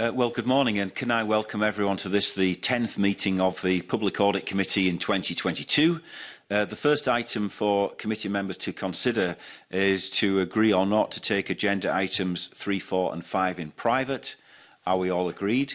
Uh, well, good morning, and can I welcome everyone to this, the 10th meeting of the Public Audit Committee in 2022. Uh, the first item for committee members to consider is to agree or not to take agenda items 3, 4 and 5 in private. Are we all agreed?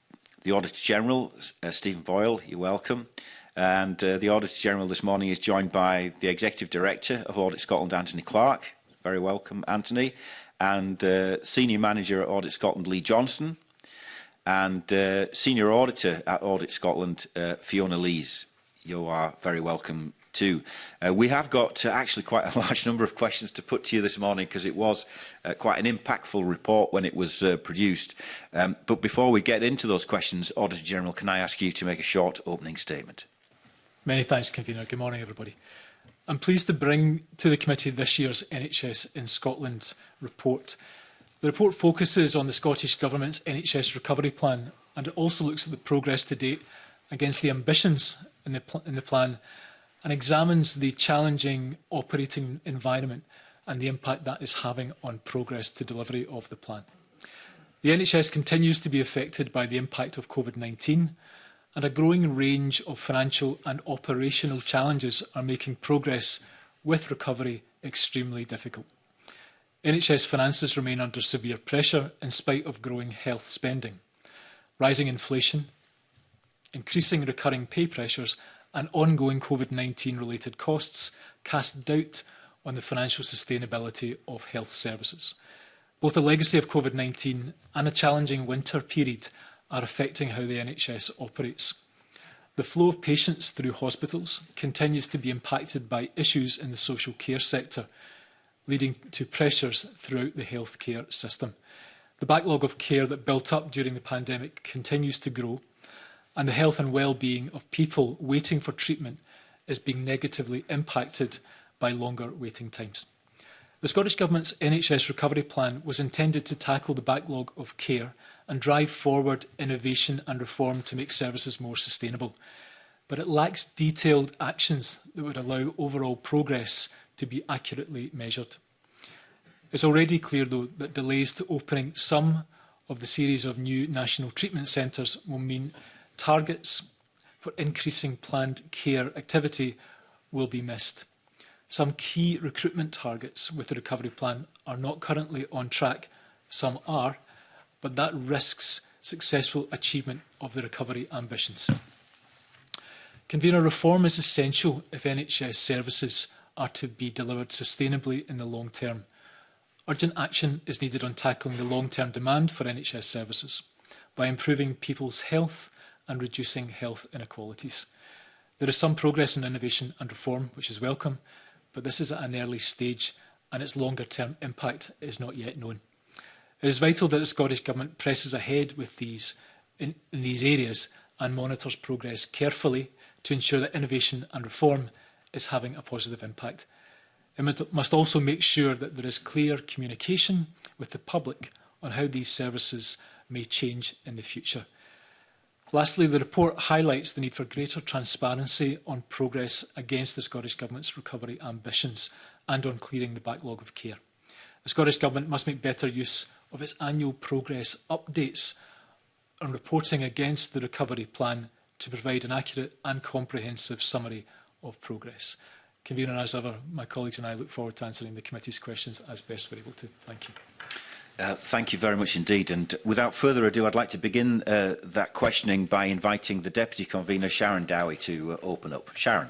the Auditor General, uh, Stephen Boyle, you're welcome. And uh, the Auditor General this morning is joined by the Executive Director of Audit Scotland, Anthony Clark. Very welcome, Anthony. And uh, Senior Manager at Audit Scotland, Lee Johnson. And uh, Senior Auditor at Audit Scotland, uh, Fiona Lees, you are very welcome too. Uh, we have got uh, actually quite a large number of questions to put to you this morning because it was uh, quite an impactful report when it was uh, produced. Um, but before we get into those questions, Auditor General, can I ask you to make a short opening statement? Many thanks, Convener. Good morning, everybody. I'm pleased to bring to the committee this year's NHS in Scotland report. The report focuses on the Scottish Government's NHS recovery plan and it also looks at the progress to date against the ambitions in the, in the plan and examines the challenging operating environment and the impact that is having on progress to delivery of the plan. The NHS continues to be affected by the impact of COVID-19 and a growing range of financial and operational challenges are making progress with recovery extremely difficult. NHS finances remain under severe pressure in spite of growing health spending, rising inflation, increasing recurring pay pressures and ongoing COVID-19 related costs cast doubt on the financial sustainability of health services. Both the legacy of COVID-19 and a challenging winter period are affecting how the NHS operates. The flow of patients through hospitals continues to be impacted by issues in the social care sector – leading to pressures throughout the healthcare system. The backlog of care that built up during the pandemic continues to grow, and the health and well-being of people waiting for treatment is being negatively impacted by longer waiting times. The Scottish Government's NHS Recovery Plan was intended to tackle the backlog of care and drive forward innovation and reform to make services more sustainable. But it lacks detailed actions that would allow overall progress to be accurately measured. It's already clear, though, that delays to opening some of the series of new national treatment centres will mean targets for increasing planned care activity will be missed. Some key recruitment targets with the recovery plan are not currently on track, some are, but that risks successful achievement of the recovery ambitions. Convener reform is essential if NHS services are to be delivered sustainably in the long term. Urgent action is needed on tackling the long-term demand for NHS services by improving people's health and reducing health inequalities. There is some progress in innovation and reform, which is welcome, but this is at an early stage and its longer-term impact is not yet known. It is vital that the Scottish Government presses ahead with these in, in these areas and monitors progress carefully to ensure that innovation and reform is having a positive impact. It must also make sure that there is clear communication with the public on how these services may change in the future. Lastly, the report highlights the need for greater transparency on progress against the Scottish Government's recovery ambitions and on clearing the backlog of care. The Scottish Government must make better use of its annual progress updates on reporting against the recovery plan to provide an accurate and comprehensive summary of progress. Convener, as ever, my colleagues and I look forward to answering the committee's questions as best we're able to. Thank you. Uh, thank you very much indeed. And without further ado, I'd like to begin uh, that questioning by inviting the Deputy Convener, Sharon Dowie, to uh, open up. Sharon.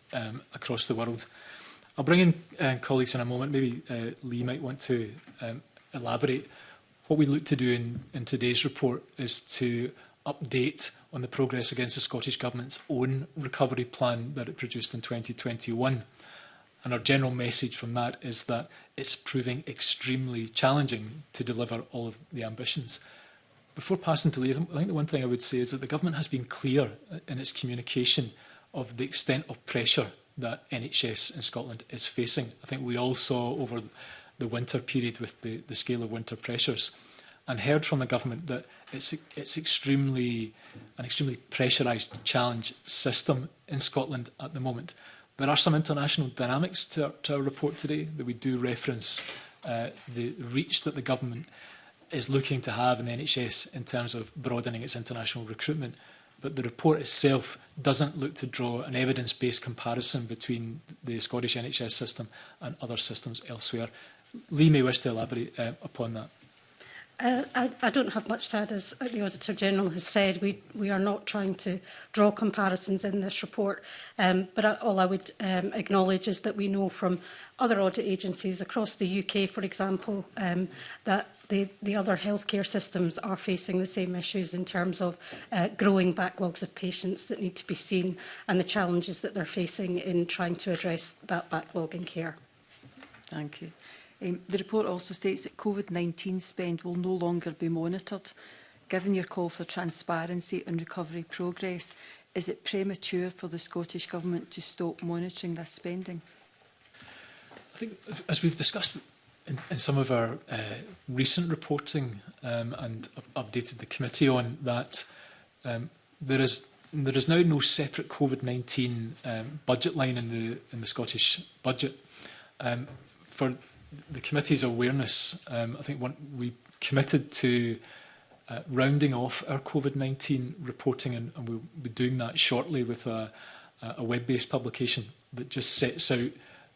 um, across the world. I'll bring in uh, colleagues in a moment. Maybe uh, Lee might want to um, elaborate. What we look to do in, in today's report is to update on the progress against the Scottish Government's own recovery plan that it produced in 2021. And our general message from that is that it's proving extremely challenging to deliver all of the ambitions. Before passing to Latham, I think the one thing I would say is that the government has been clear in its communication of the extent of pressure that NHS in Scotland is facing. I think we all saw over the winter period with the, the scale of winter pressures and heard from the government that it's it's extremely an extremely pressurized challenge system in Scotland at the moment. There are some international dynamics to our, to our report today that we do reference uh, the reach that the government is looking to have in the NHS in terms of broadening its international recruitment. But the report itself doesn't look to draw an evidence-based comparison between the Scottish NHS system and other systems elsewhere. Lee may wish to elaborate uh, upon that. Uh, I, I don't have much to add. As the Auditor General has said, we, we are not trying to draw comparisons in this report, um, but I, all I would um, acknowledge is that we know from other audit agencies across the UK, for example, um, that the, the other healthcare systems are facing the same issues in terms of uh, growing backlogs of patients that need to be seen and the challenges that they're facing in trying to address that backlog in care. Thank you. Um, the report also states that COVID-19 spend will no longer be monitored. Given your call for transparency and recovery progress, is it premature for the Scottish Government to stop monitoring this spending? I think, as we've discussed in, in some of our uh, recent reporting um, and updated the committee on that, um, there is there is now no separate COVID-19 um, budget line in the in the Scottish budget. Um, for the committee's awareness, um, I think one, we committed to uh, rounding off our COVID-19 reporting and, and we'll be doing that shortly with a, a web-based publication that just sets out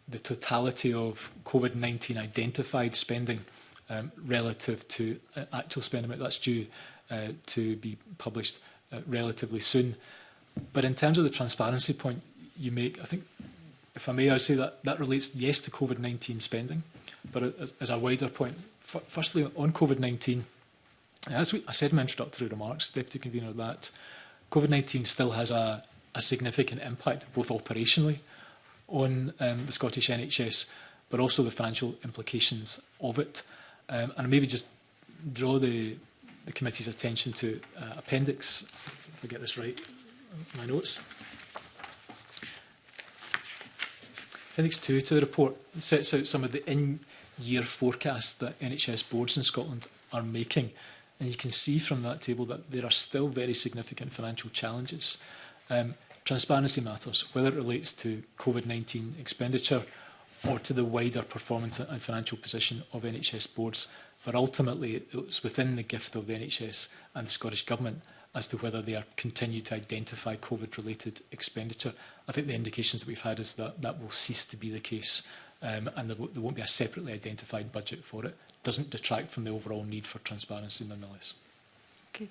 the totality of COVID-19 identified spending um, relative to uh, actual spending amount that's due uh, to be published uh, relatively soon. But in terms of the transparency point you make, I think, if I may, I say that that relates, yes, to COVID-19 spending, but as, as a wider point. F firstly, on COVID-19, as we, I said in my introductory remarks, Deputy Convener, that COVID-19 still has a, a significant impact, both operationally on um, the Scottish NHS, but also the financial implications of it. Um, and maybe just draw the, the committee's attention to uh, appendix, if I get this right, my notes. Appendix 2 to the report sets out some of the in, year forecast that NHS boards in Scotland are making. And you can see from that table that there are still very significant financial challenges. Um, transparency matters, whether it relates to COVID-19 expenditure or to the wider performance and financial position of NHS boards. But ultimately, it's within the gift of the NHS and the Scottish Government as to whether they are continue to identify COVID-related expenditure. I think the indications that we've had is that that will cease to be the case um, and there, there won't be a separately identified budget for it, doesn't detract from the overall need for transparency nonetheless. Okay.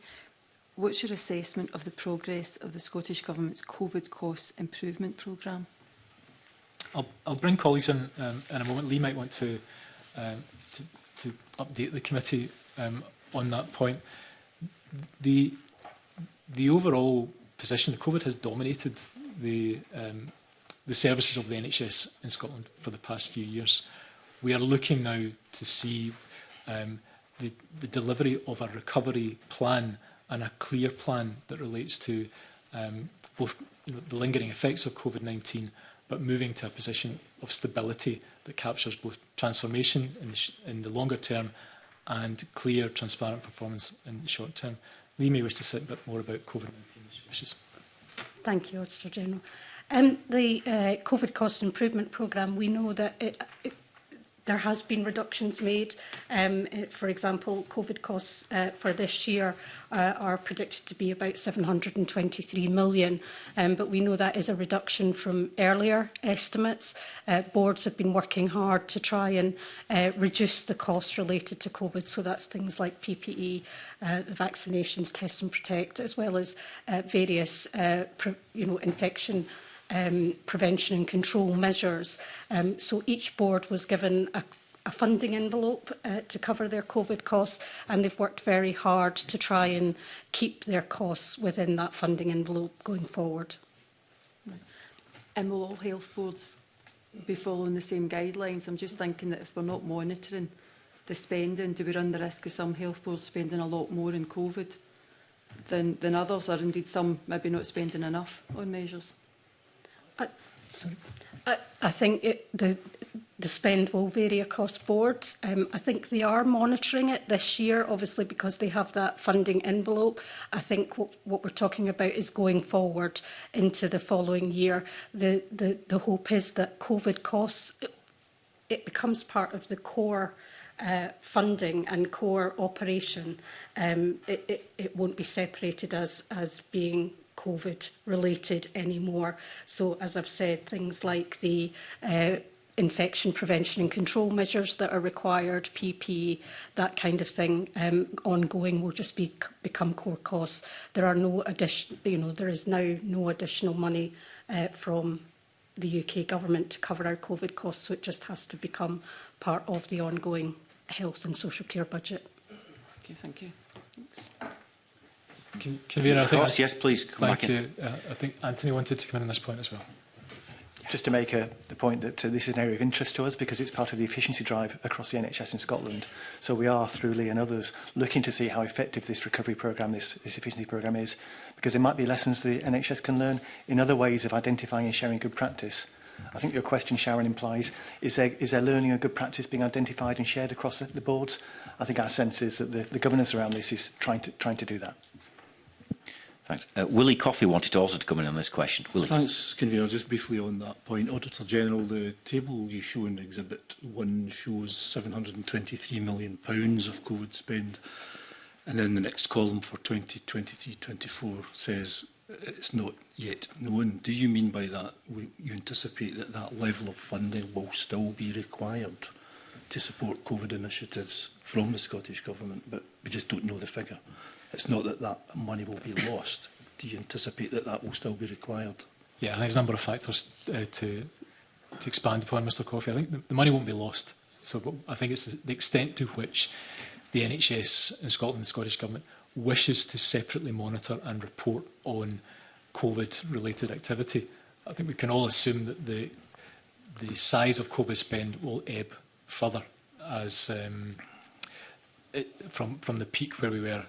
What's your assessment of the progress of the Scottish Government's COVID cost improvement programme? I'll, I'll bring colleagues in um, in a moment. Lee might want to, um, to, to update the committee um, on that point. The, the overall position, COVID has dominated the um, the services of the NHS in Scotland for the past few years. We are looking now to see um, the, the delivery of a recovery plan and a clear plan that relates to um, both the lingering effects of COVID-19 but moving to a position of stability that captures both transformation in the, in the longer term and clear, transparent performance in the short term. Lee may wish to say a bit more about COVID-19 issues. Thank you, Auditor General. Um, the uh, COVID cost improvement programme, we know that it, it, there has been reductions made. Um, uh, for example, COVID costs uh, for this year uh, are predicted to be about 723 million, um, but we know that is a reduction from earlier estimates. Uh, boards have been working hard to try and uh, reduce the costs related to COVID, so that's things like PPE, uh, the vaccinations, test and protect, as well as various you know, infection um, prevention and control measures. Um, so each board was given a a funding envelope uh, to cover their COVID costs and they've worked very hard to try and keep their costs within that funding envelope going forward. And will all health boards be following the same guidelines? I'm just thinking that if we're not monitoring the spending, do we run the risk of some health boards spending a lot more in COVID than, than others or indeed some maybe not spending enough on measures? I, I, I think it, the, the spend will vary across boards. Um, I think they are monitoring it this year, obviously, because they have that funding envelope. I think what, what we're talking about is going forward into the following year. The, the, the hope is that COVID costs, it, it becomes part of the core uh, funding and core operation. Um, it, it, it won't be separated as, as being COVID related anymore. So as I've said, things like the uh, infection prevention and control measures that are required, PPE, that kind of thing, um, ongoing will just be become core costs. There are no addition, you know, there is now no additional money uh, from the UK government to cover our COVID costs, so it just has to become part of the ongoing health and social care budget. Okay, thank you. Thanks. Can, Convener, of Course, I, yes, please. Come thank back you. Uh, I think Anthony wanted to come in on this point as well. Just to make a, uh, the point that uh, this is an area of interest to us because it's part of the efficiency drive across the NHS in Scotland. So we are, through Lee and others, looking to see how effective this recovery programme, this, this efficiency programme is, because there might be lessons the NHS can learn in other ways of identifying and sharing good practice. I think your question, Sharon, implies, is there, is there learning and good practice being identified and shared across the boards? I think our sense is that the, the governance around this is trying to, trying to do that. Thanks. Uh, Willie Coffey wanted to also to come in on this question. Willie. Thanks, Convener. Just briefly on that point, Auditor General, the table you show in Exhibit 1 shows £723 million of COVID spend. And then the next column for 2023-24 says uh, it's not yet known. Do you mean by that you anticipate that that level of funding will still be required to support COVID initiatives from the Scottish Government, but we just don't know the figure? It's not that that money will be lost. Do you anticipate that that will still be required? Yeah, there's a number of factors uh, to to expand upon, Mr Coffey. I think the, the money won't be lost. So I think it's the extent to which the NHS in Scotland and the Scottish Government wishes to separately monitor and report on COVID-related activity. I think we can all assume that the the size of COVID spend will ebb further as um, it, from from the peak where we were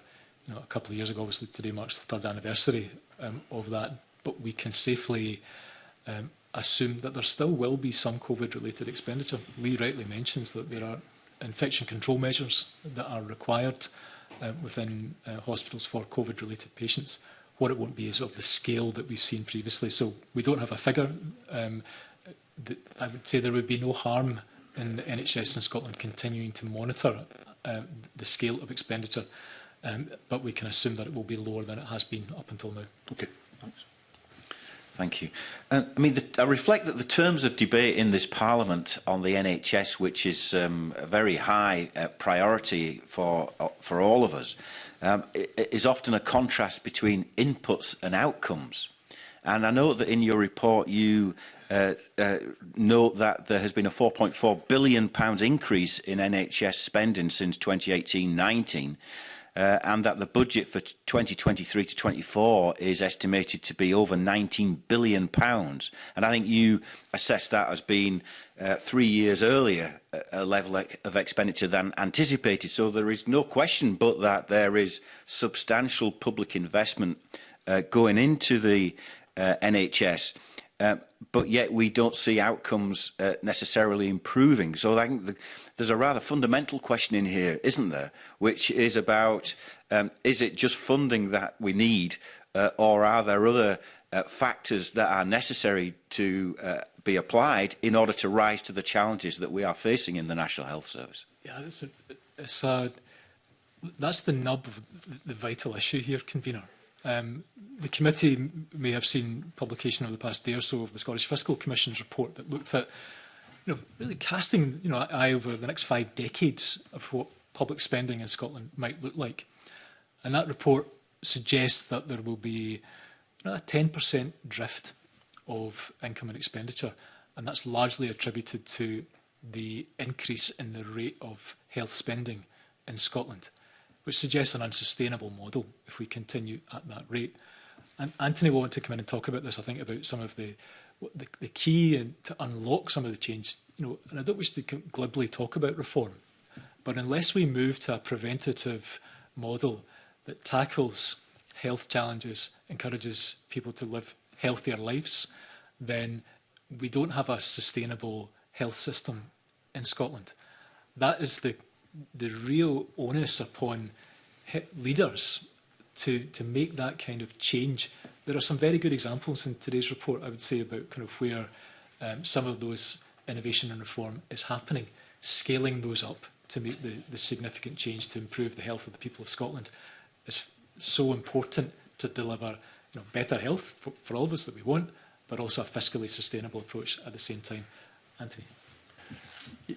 you know, a couple of years ago, obviously today marks the third anniversary um, of that, but we can safely um, assume that there still will be some COVID-related expenditure. Lee rightly mentions that there are infection control measures that are required um, within uh, hospitals for COVID-related patients. What it won't be is of the scale that we've seen previously. So we don't have a figure. Um, that I would say there would be no harm in the NHS in Scotland continuing to monitor uh, the scale of expenditure um, but we can assume that it will be lower than it has been up until now. Okay, thanks. Thank you. Uh, I mean, the, I reflect that the terms of debate in this Parliament on the NHS, which is um, a very high uh, priority for uh, for all of us, um, is often a contrast between inputs and outcomes. And I know that in your report you uh, uh, note that there has been a 4.4 billion pounds increase in NHS spending since 2018-19 uh, and that the budget for 2023 to 24 is estimated to be over 19 billion pounds. And I think you assessed that as being uh, three years earlier uh, a level of expenditure than anticipated. So there is no question but that there is substantial public investment uh, going into the uh, NHS. Um, but yet we don't see outcomes uh, necessarily improving. So I think the, there's a rather fundamental question in here, isn't there? Which is about, um, is it just funding that we need uh, or are there other uh, factors that are necessary to uh, be applied in order to rise to the challenges that we are facing in the National Health Service? Yeah, that's, a, it's a, that's the nub of the vital issue here, convener. Um, the committee may have seen publication over the past day or so of the Scottish Fiscal Commission's report that looked at, you know, really casting you know eye over the next five decades of what public spending in Scotland might look like, and that report suggests that there will be you know, a 10% drift of income and expenditure, and that's largely attributed to the increase in the rate of health spending in Scotland which suggests an unsustainable model if we continue at that rate. And Anthony will want to come in and talk about this, I think, about some of the the, the key and to unlock some of the change. You know, and I don't wish to glibly talk about reform, but unless we move to a preventative model that tackles health challenges, encourages people to live healthier lives, then we don't have a sustainable health system in Scotland. That is the the real onus upon leaders to, to make that kind of change. There are some very good examples in today's report, I would say, about kind of where um, some of those innovation and reform is happening, scaling those up to make the, the significant change to improve the health of the people of Scotland is so important to deliver you know, better health for, for all of us that we want, but also a fiscally sustainable approach at the same time. Anthony.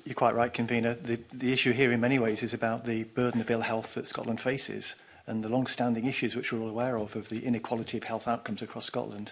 You're quite right, convener. The, the issue here in many ways is about the burden of ill health that Scotland faces and the long-standing issues which we're all aware of, of the inequality of health outcomes across Scotland.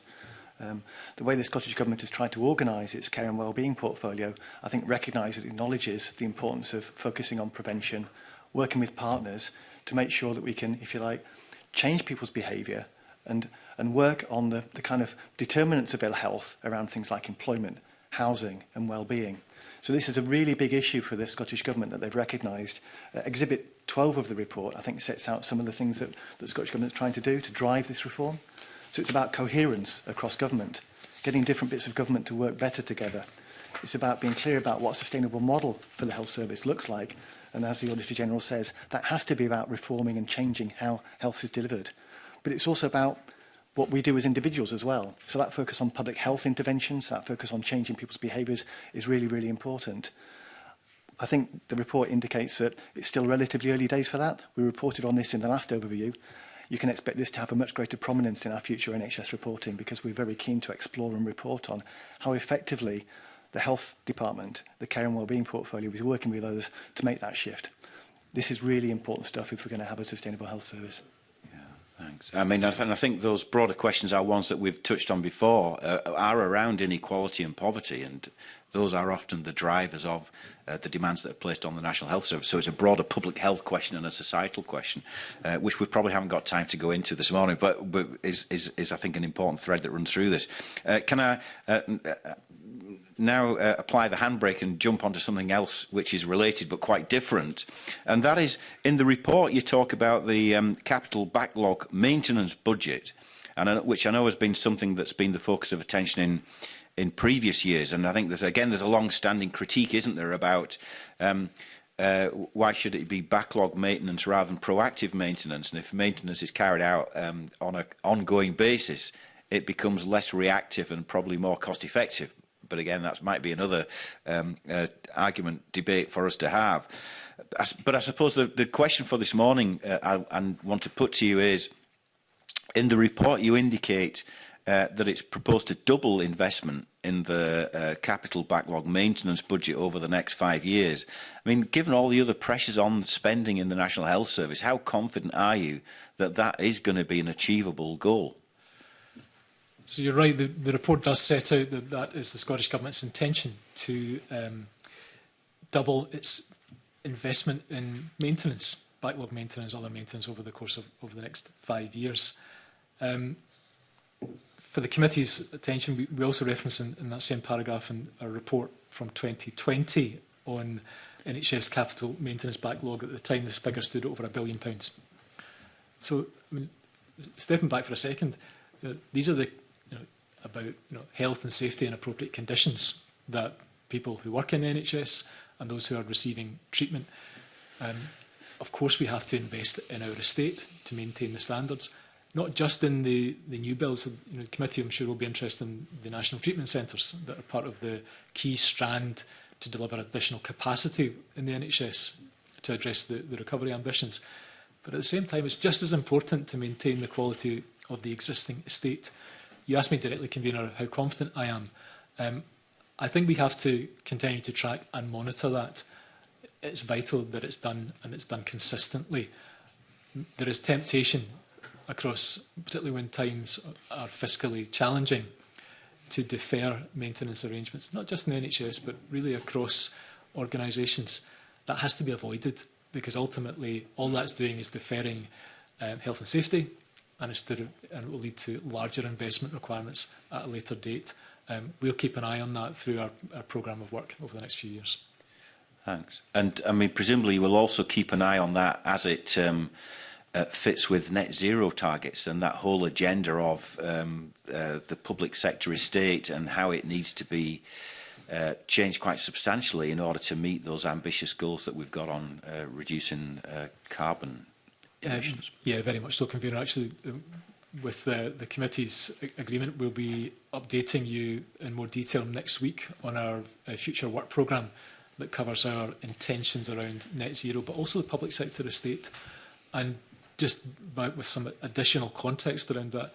Um, the way the Scottish Government has tried to organise its care and wellbeing portfolio, I think recognises and acknowledges the importance of focusing on prevention, working with partners to make sure that we can, if you like, change people's behaviour and, and work on the, the kind of determinants of ill health around things like employment, housing and well-being. So this is a really big issue for the Scottish Government that they've recognised. Uh, exhibit 12 of the report, I think, sets out some of the things that, that the Scottish Government is trying to do to drive this reform. So it's about coherence across government, getting different bits of government to work better together. It's about being clear about what a sustainable model for the health service looks like. And as the Auditor General says, that has to be about reforming and changing how health is delivered. But it's also about what we do as individuals as well. So that focus on public health interventions, that focus on changing people's behaviours is really, really important. I think the report indicates that it's still relatively early days for that. We reported on this in the last overview. You can expect this to have a much greater prominence in our future NHS reporting because we're very keen to explore and report on how effectively the health department, the care and wellbeing portfolio is working with others to make that shift. This is really important stuff if we're going to have a sustainable health service. Thanks. I mean, I, th I think those broader questions are ones that we've touched on before, uh, are around inequality and poverty, and those are often the drivers of uh, the demands that are placed on the National Health Service. So it's a broader public health question and a societal question, uh, which we probably haven't got time to go into this morning, but, but is, is, is, I think, an important thread that runs through this. Uh, can I... Uh, uh now uh, apply the handbrake and jump onto something else which is related but quite different. And that is, in the report you talk about the um, capital backlog maintenance budget, and uh, which I know has been something that's been the focus of attention in in previous years. And I think there's again there's a long-standing critique, isn't there, about um, uh, why should it be backlog maintenance rather than proactive maintenance? And if maintenance is carried out um, on an ongoing basis, it becomes less reactive and probably more cost effective but again, that might be another um, uh, argument, debate for us to have. But I suppose the, the question for this morning uh, I, I want to put to you is, in the report you indicate uh, that it's proposed to double investment in the uh, capital backlog maintenance budget over the next five years. I mean, given all the other pressures on spending in the National Health Service, how confident are you that that is going to be an achievable goal? So you're right, the, the report does set out that that is the Scottish Government's intention to um, double its investment in maintenance, backlog maintenance, other maintenance over the course of over the next five years. Um, for the committee's attention, we, we also reference in, in that same paragraph in our report from 2020 on NHS capital maintenance backlog. At the time, this figure stood over a billion pounds. So, I mean, stepping back for a second, uh, these are the about you know, health and safety and appropriate conditions that people who work in the NHS and those who are receiving treatment. Um, of course, we have to invest in our estate to maintain the standards, not just in the, the new bills. You know, the committee, I'm sure, will be interested in the national treatment centres that are part of the key strand to deliver additional capacity in the NHS to address the, the recovery ambitions. But at the same time, it's just as important to maintain the quality of the existing estate you asked me directly, convener, how confident I am. Um, I think we have to continue to track and monitor that. It's vital that it's done and it's done consistently. There is temptation across, particularly when times are fiscally challenging, to defer maintenance arrangements, not just in the NHS, but really across organisations. That has to be avoided because ultimately all that's doing is deferring um, health and safety, and, it's there, and it will lead to larger investment requirements at a later date. Um, we'll keep an eye on that through our, our programme of work over the next few years. Thanks. And I mean, presumably you will also keep an eye on that as it um, uh, fits with net zero targets and that whole agenda of um, uh, the public sector estate and how it needs to be uh, changed quite substantially in order to meet those ambitious goals that we've got on uh, reducing uh, carbon Yeah, yeah, very much so, Convener. Actually, um, with uh, the committee's agreement, we'll be updating you in more detail next week on our uh, future work programme that covers our intentions around net zero, but also the public sector estate. And just by, with some additional context around that,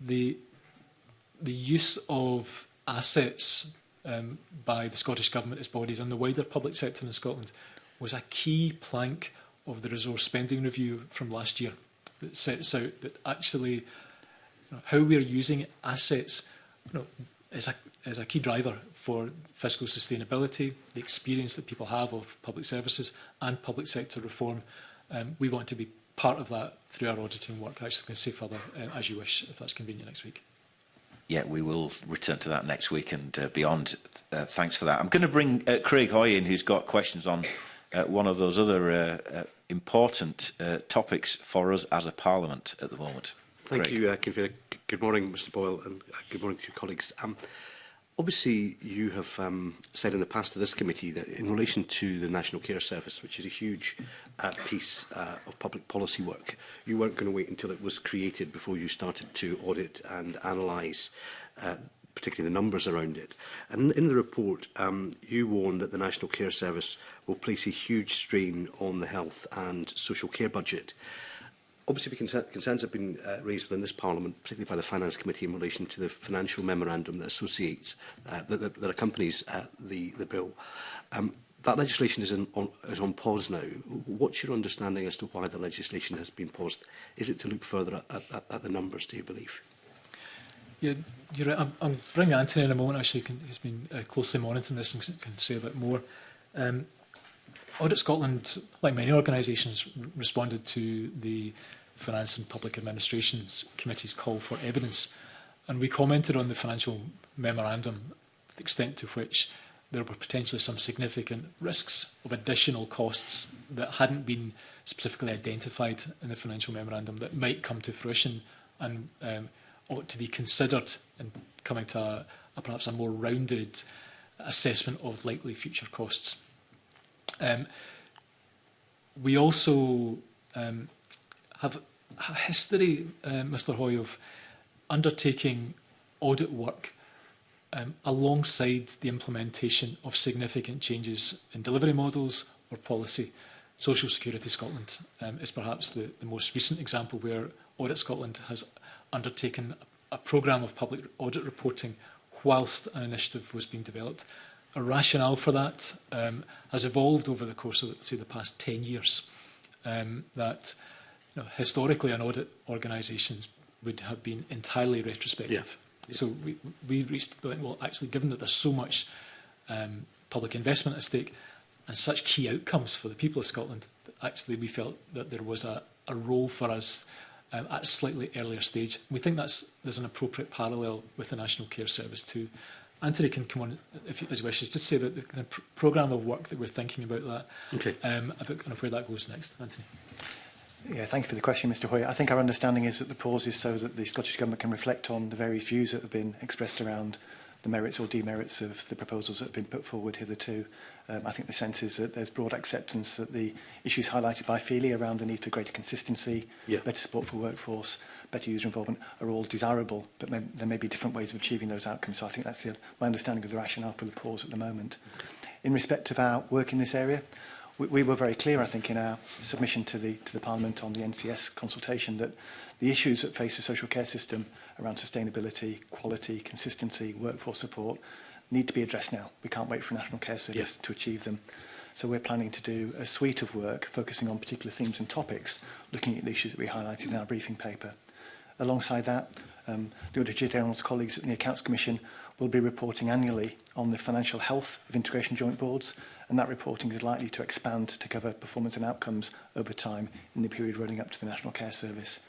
the, the use of assets um, by the Scottish Government, its bodies and the wider public sector in Scotland was a key plank of the resource spending review from last year that sets out that actually you know, how we're using assets you know, is, a, is a key driver for fiscal sustainability, the experience that people have of public services and public sector reform. Um, we want to be part of that through our auditing work. Actually, can say further uh, as you wish, if that's convenient next week. Yeah, we will return to that next week and uh, beyond. Uh, thanks for that. I'm going to bring uh, Craig Hoy in, who's got questions on uh, one of those other uh, uh, important uh, topics for us as a parliament at the moment. Thank Craig. you, uh, Convener. Uh, good morning, Mr Boyle, and uh, good morning to your colleagues. Um, obviously, you have um, said in the past to this committee that in relation to the National Care Service, which is a huge uh, piece uh, of public policy work, you weren't going to wait until it was created before you started to audit and analyse uh, particularly the numbers around it. And in the report, um, you warn that the National Care Service will place a huge strain on the health and social care budget. Obviously, concerns have been uh, raised within this Parliament, particularly by the Finance Committee, in relation to the financial memorandum that associates, uh, that, that, that accompanies uh, the, the bill. Um, that legislation is, in, on, is on pause now. What's your understanding as to why the legislation has been paused? Is it to look further at, at, at the numbers, do you believe? Yeah, you're right. I'm, I'm bringing Anthony in a moment, actually, can, who's been uh, closely monitoring this and can say a bit more. Um, Audit Scotland, like many organisations, responded to the Finance and Public Administrations Committee's call for evidence. And we commented on the financial memorandum, the extent to which there were potentially some significant risks of additional costs that hadn't been specifically identified in the financial memorandum that might come to fruition. And um, ought to be considered in coming to a, a perhaps a more rounded assessment of likely future costs. Um, we also um, have a history, uh, Mr Hoy, of undertaking audit work um, alongside the implementation of significant changes in delivery models or policy. Social Security Scotland um, is perhaps the, the most recent example where Audit Scotland has undertaken a programme of public audit reporting whilst an initiative was being developed. A rationale for that um, has evolved over the course of, say, the past 10 years. Um, that you know, historically, an audit organisation would have been entirely retrospective. Yeah. Yeah. So we, we reached the point, well, actually, given that there's so much um, public investment at stake and such key outcomes for the people of Scotland, actually we felt that there was a, a role for us um, at a slightly earlier stage. We think that's there's an appropriate parallel with the National Care Service too. Anthony can come on if you, as you wishes, just say about the the of pr programme of work that we're thinking about that, okay. um, about kind of where that goes next. Anthony. Yeah, thank you for the question, Mr Hoy. I think our understanding is that the pause is so that the Scottish Government can reflect on the various views that have been expressed around the merits or demerits of the proposals that have been put forward hitherto. Um, I think the sense is that there's broad acceptance that the issues highlighted by Feely around the need for greater consistency, yeah. better support for workforce, better user involvement are all desirable, but may, there may be different ways of achieving those outcomes. So I think that's the, my understanding of the rationale for the pause at the moment. In respect of our work in this area, we, we were very clear, I think, in our submission to the, to the Parliament on the NCS consultation that the issues that face the social care system – around sustainability, quality, consistency, workforce support need to be addressed now. We can't wait for a National Care Service yes. to achieve them. So we're planning to do a suite of work focusing on particular themes and topics, looking at the issues that we highlighted in our briefing paper. Alongside that, um, the Auditor General's colleagues at the Accounts Commission will be reporting annually on the financial health of integration joint boards, and that reporting is likely to expand to cover performance and outcomes over time in the period running up to the National Care Service.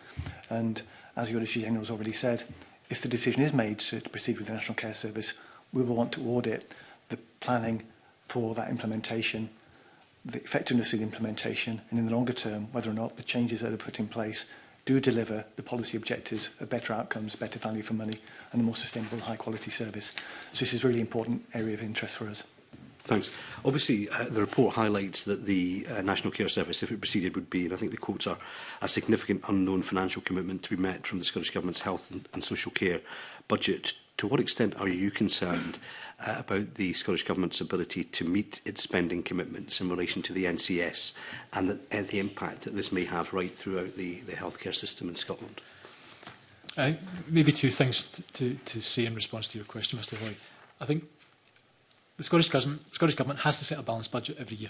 And as Yorishi General has already said, if the decision is made to, to proceed with the National Care Service, we will want to audit the planning for that implementation, the effectiveness of the implementation, and in the longer term, whether or not the changes that are put in place do deliver the policy objectives of better outcomes, better value for money, and a more sustainable, high-quality service. So this is a really important area of interest for us. Thanks. Obviously, uh, the report highlights that the uh, National Care Service, if it proceeded, would be, and I think the quotes are, a significant unknown financial commitment to be met from the Scottish Government's health and, and social care budget. To what extent are you concerned uh, about the Scottish Government's ability to meet its spending commitments in relation to the NCS and the, and the impact that this may have right throughout the, the healthcare system in Scotland? Uh, maybe two things to, to say in response to your question, Mr Hoy. I think the Scottish government, Scottish government has to set a balanced budget every year.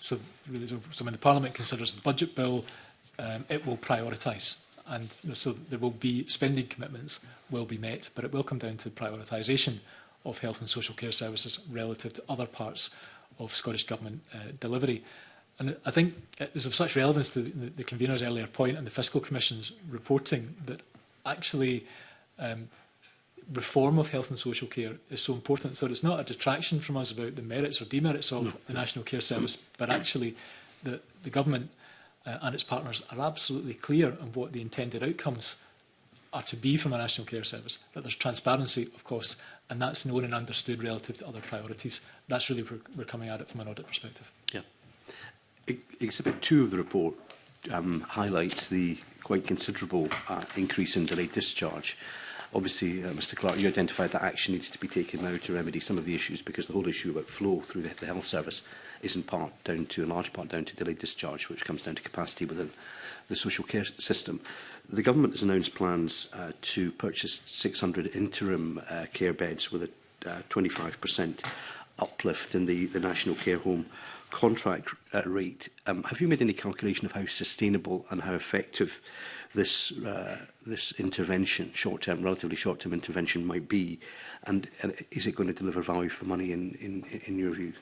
So, really, so, so when the Parliament considers the budget bill, um, it will prioritise. And you know, so there will be spending commitments will be met, but it will come down to prioritisation of health and social care services relative to other parts of Scottish Government uh, delivery. And I think it is of such relevance to the, the convener's earlier point and the Fiscal Commission's reporting that actually um, reform of health and social care is so important. So it's not a detraction from us about the merits or demerits of no. the National Care Service, but actually the, the government uh, and its partners are absolutely clear on what the intended outcomes are to be from a National Care Service, that there's transparency, of course, and that's known and understood relative to other priorities. That's really where we're coming at it from an audit perspective. Yeah. E-, Exhibit two of the report um, highlights the quite considerable uh, increase in delayed discharge. Obviously, uh, Mr Clark, you identified that action needs to be taken now to remedy some of the issues because the whole issue about flow through the, the health service is in part down to, in large part down to delayed discharge, which comes down to capacity within the social care system. The government has announced plans uh, to purchase 600 interim uh, care beds with a 25% uh, uplift in the, the national care home contract uh, rate. Um, have you made any calculation of how sustainable and how effective this uh, this intervention, short-term, relatively short-term intervention might be, and, and is it going to deliver value for money in, in, in your view?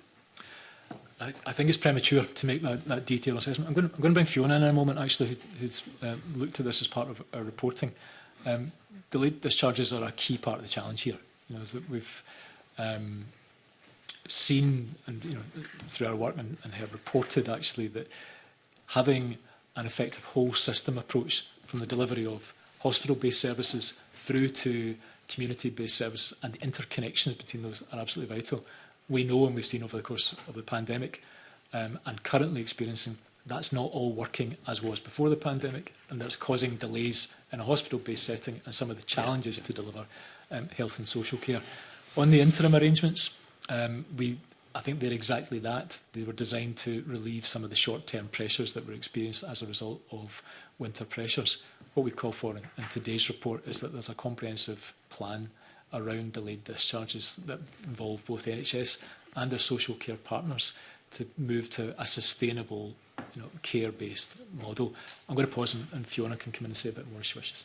I, I think it's premature to make that, that detailed assessment. I'm going, to, I'm going to bring Fiona in, in a moment, actually, who's uh, looked at this as part of our reporting. Um, delayed discharges are a key part of the challenge here. You know, is that we've um, seen and you know through our work and, and have reported actually that having an effective whole system approach from the delivery of hospital-based services through to community-based services and the interconnections between those are absolutely vital. We know and we've seen over the course of the pandemic um, and currently experiencing that's not all working as was before the pandemic and that's causing delays in a hospital-based setting and some of the challenges yeah. to deliver um, health and social care. On the interim arrangements, um, we, I think they're exactly that. They were designed to relieve some of the short-term pressures that were experienced as a result of winter pressures. What we call for in today's report is that there's a comprehensive plan around delayed discharges that involve both the NHS and their social care partners to move to a sustainable you know, care-based model. I'm going to pause and, and Fiona can come in and say a bit more if she wishes.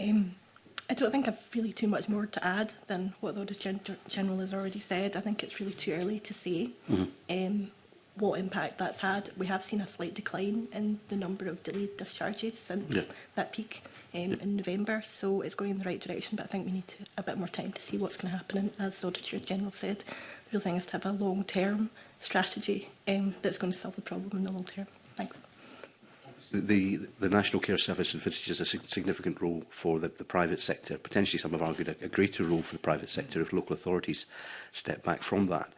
Um, I don't think I've really too much more to add than what the Auditor General has already said. I think it's really too early to say. Mm -hmm. um, what impact that's had. We have seen a slight decline in the number of delayed discharges since yeah. that peak um, yeah. in November, so it's going in the right direction, but I think we need to, a bit more time to see what's going to happen. And as the Auditor General said, the real thing is to have a long-term strategy um, that's going to solve the problem in the long term. Thanks. The, the, National Care Service in Finsbury a significant role for the, the private sector. Potentially, some have argued a, a greater role for the private sector if local authorities step back from that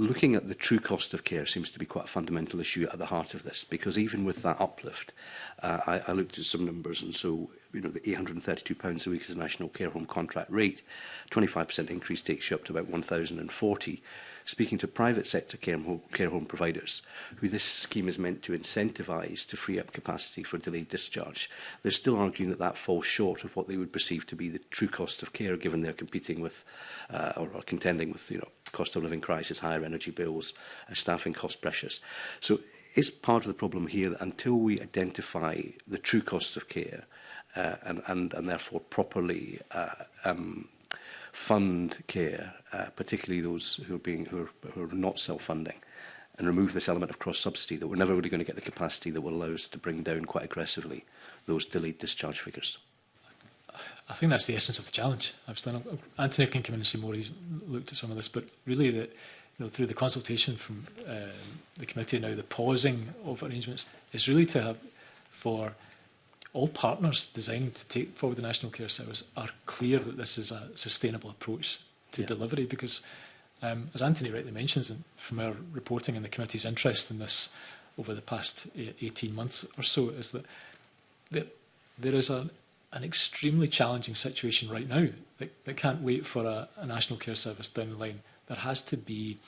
looking at the true cost of care seems to be quite a fundamental issue at the heart of this because even with that uplift, uh, I, I looked at some numbers and so you know the 832 pounds a week is the national care home contract rate, 25% increase takes you up to about 1,040. Speaking to private sector care home, care home providers, who this scheme is meant to incentivize to free up capacity for delayed discharge, they're still arguing that that falls short of what they would perceive to be the true cost of care given they're competing with uh, or, or contending with you know cost of living crisis, higher energy bills, uh, staffing cost pressures. So it's part of the problem here that until we identify the true cost of care uh, and, and, and therefore properly uh, um, fund care, uh, particularly those who are, being, who are, who are not self-funding, and remove this element of cross-subsidy that we're never really going to get the capacity that will allow us to bring down quite aggressively those delayed discharge figures. I think that's the essence of the challenge. Absolutely. And Anthony can come in and see more. He's looked at some of this, but really that you know, through the consultation from uh, the committee now, the pausing of arrangements is really to have for all partners designed to take forward the National Care Service are clear that this is a sustainable approach to yeah. delivery because, um, as Anthony rightly mentions, from our reporting and the committee's interest in this over the past 18 eh, months or so, is that there, there is an an extremely challenging situation right now They, they can't wait for a, a national care service down the line. There has to be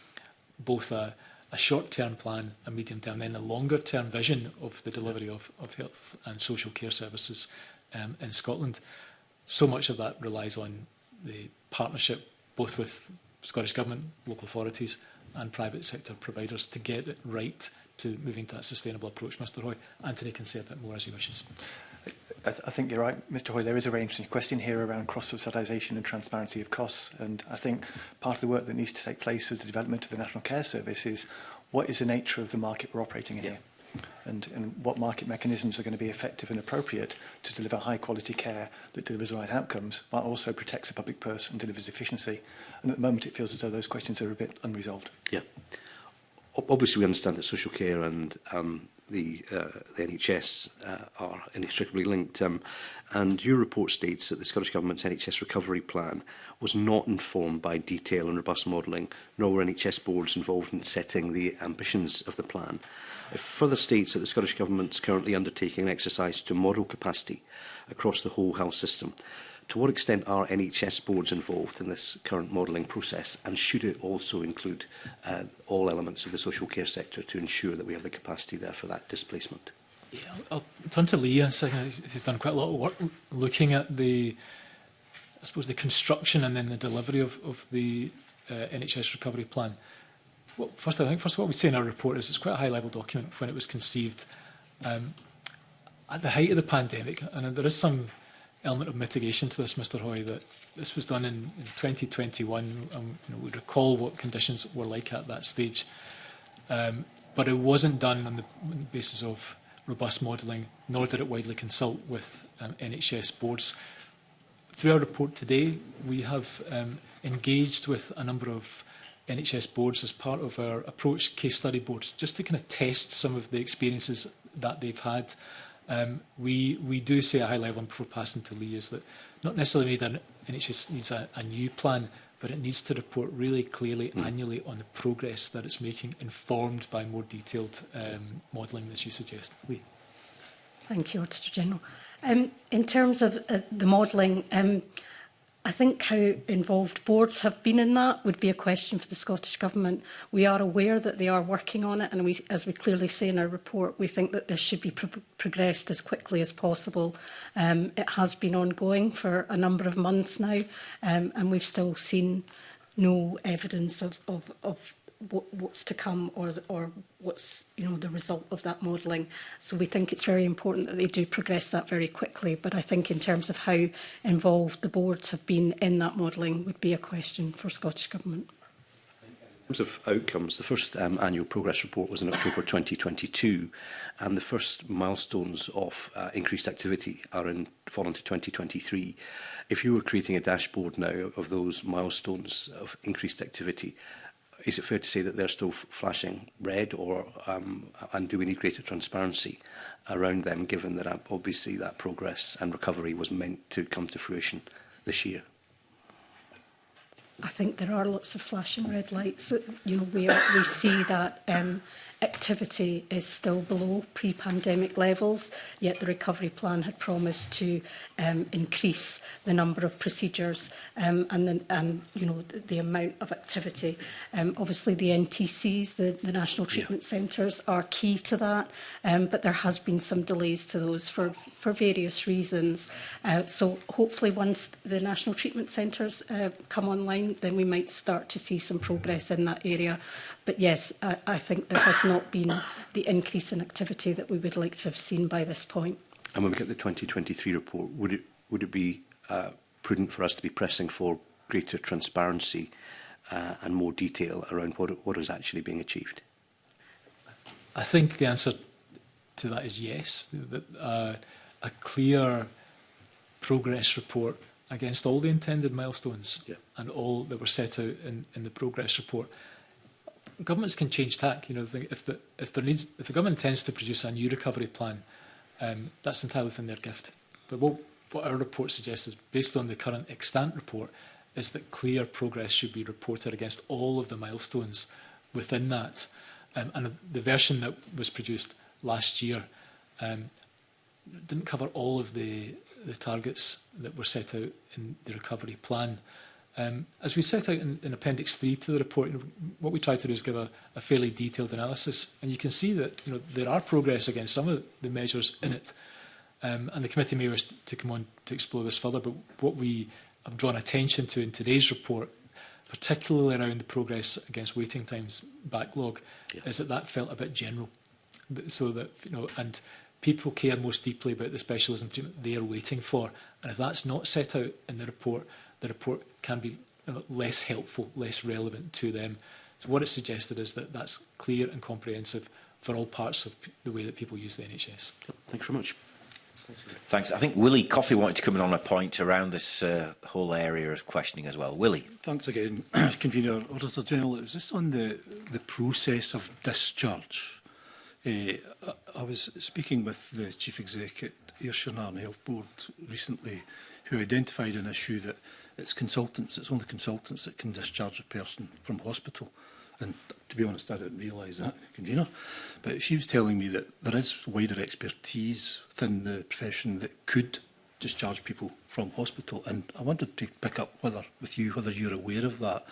both a, a short-term plan, a medium-term, then a longer-term vision of the delivery of, of health and social care services um, in Scotland. So much of that relies on the partnership both with Scottish Government, local authorities and private sector providers to get it right to moving to that sustainable approach, Mr Hoy. Anthony can say a bit more as he wishes. I, th I think you're right, Mr Hoy, there is a range in your question here around cross-subsidisation and transparency of costs. And I think part of the work that needs to take place as the development of the National Care Service is what is the nature of the market we're operating in yeah. here and, and what market mechanisms are going to be effective and appropriate to deliver high quality care that delivers the right outcomes but also protects the public purse and delivers efficiency. And at the moment it feels as though those questions are a bit unresolved. Yeah. Obviously we understand that social care and um, the, uh, the NHS uh, are inextricably linked. Um, and your report states that the Scottish Government's NHS recovery plan was not informed by detail and robust modelling, nor were NHS boards involved in setting the ambitions of the plan. It further states that the Scottish Government's currently undertaking an exercise to model capacity across the whole health system to what extent are NHS boards involved in this current modelling process and should it also include uh, all elements of the social care sector to ensure that we have the capacity there for that displacement? Yeah, I'll turn to Lee in a second. He's done quite a lot of work looking at the, I suppose, the construction and then the delivery of, of the uh, NHS recovery plan. Well, first, I think first of all, we say in our report is it's quite a high-level document when it was conceived. Um, at the height of the pandemic, and there is some element of mitigation to this, Mr Hoy, that this was done in, in 2021 and you know, we recall what conditions were like at that stage. Um, but it wasn't done on the, basis of robust modelling, nor did it widely consult with um, NHS boards. Through our report today, we have um, engaged with a number of NHS boards as part of our approach case study boards, just to kind of test some of the experiences that they've had um, we, we do say a high level, and before passing to Lee, is that not necessarily need an NHS needs a, a new plan, but it needs to report really clearly mm. annually on the progress that it's making, informed by more detailed um, modelling, as you suggest. Lee. Thank you, Auditor General. Um, in terms of uh, the modelling, um, I think how involved boards have been in that would be a question for the Scottish Government. We are aware that they are working on it and we, as we clearly say in our report, we think that this should be pro progressed as quickly as possible. Um, it has been ongoing for a number of months now um, and we've still seen no evidence of, of, of what, what's to come or, or what's you know the result of that modelling. So we think it's very important that they do progress that very quickly. But I think in terms of how involved the boards have been in that modelling would be a question for Scottish Government. In terms of outcomes, the first um, annual progress report was in October 2022, and the first milestones of uh, increased activity are in fall into 2023. If you were creating a dashboard now of those milestones of increased activity, is it fair to say that they're still flashing red, or um, and do we need greater transparency around them, given that uh, obviously that progress and recovery was meant to come to fruition this year? I think there are lots of flashing red lights. You know, we, we see that um, activity is still below pre-pandemic levels, yet the recovery plan had promised to um, increase the number of procedures um, and, the, and you know the, the amount of activity. Um, obviously, the NTCs, the, the National Treatment yeah. Centres, are key to that, um, but there has been some delays to those for for various reasons. Uh, so hopefully once the national treatment centres uh, come online, then we might start to see some progress in that area. But yes, I, I think there has not been the increase in activity that we would like to have seen by this point. And when we get the 2023 report, would it, would it be uh, prudent for us to be pressing for greater transparency uh, and more detail around what, what is actually being achieved? I think the answer to that is yes. That, Uh, a clear progress report against all the intended milestones yeah. and all that were set out in, in the progress report. Governments can change tack. You know, if the if there needs if the government intends to produce a new recovery plan, um, that's entirely within their gift. But what what our report suggests is based on the current extant report is that clear progress should be reported against all of the milestones within that. Um, and the version that was produced last year um, didn't cover all of the, the targets that were set out in the recovery plan. Um, as we set out in, in Appendix 3 to the report, you know, what we try to do is give a, a fairly detailed analysis. And you can see that you know, there are progress against some of the measures in it. Um, and the committee may wish to come on to explore this further, but what we have drawn attention to in today's report, particularly around the progress against waiting times backlog, yeah. is that that felt a bit general. So that, you know, and people care most deeply about the specialism treatment they are waiting for. And if that's not set out in the report, the report can be less helpful, less relevant to them. So what it suggested is that that's clear and comprehensive for all parts of the way that people use the NHS. Thanks very much. Thanks. I think Willie Coffey wanted to come in on a point around this uh, whole area of questioning as well. Willie. Thanks again, Convener, Auditor General. It was this on the, the process of discharge? Uh, I was speaking with the Chief Exec at Ayrshire Narn Health Board recently who identified an issue that it's consultants, it's only consultants that can discharge a person from hospital. And to be honest, I didn't realise that, convener. But she was telling me that there is wider expertise within the profession that could discharge people from hospital. And I wanted to pick up whether, with you whether you're aware of that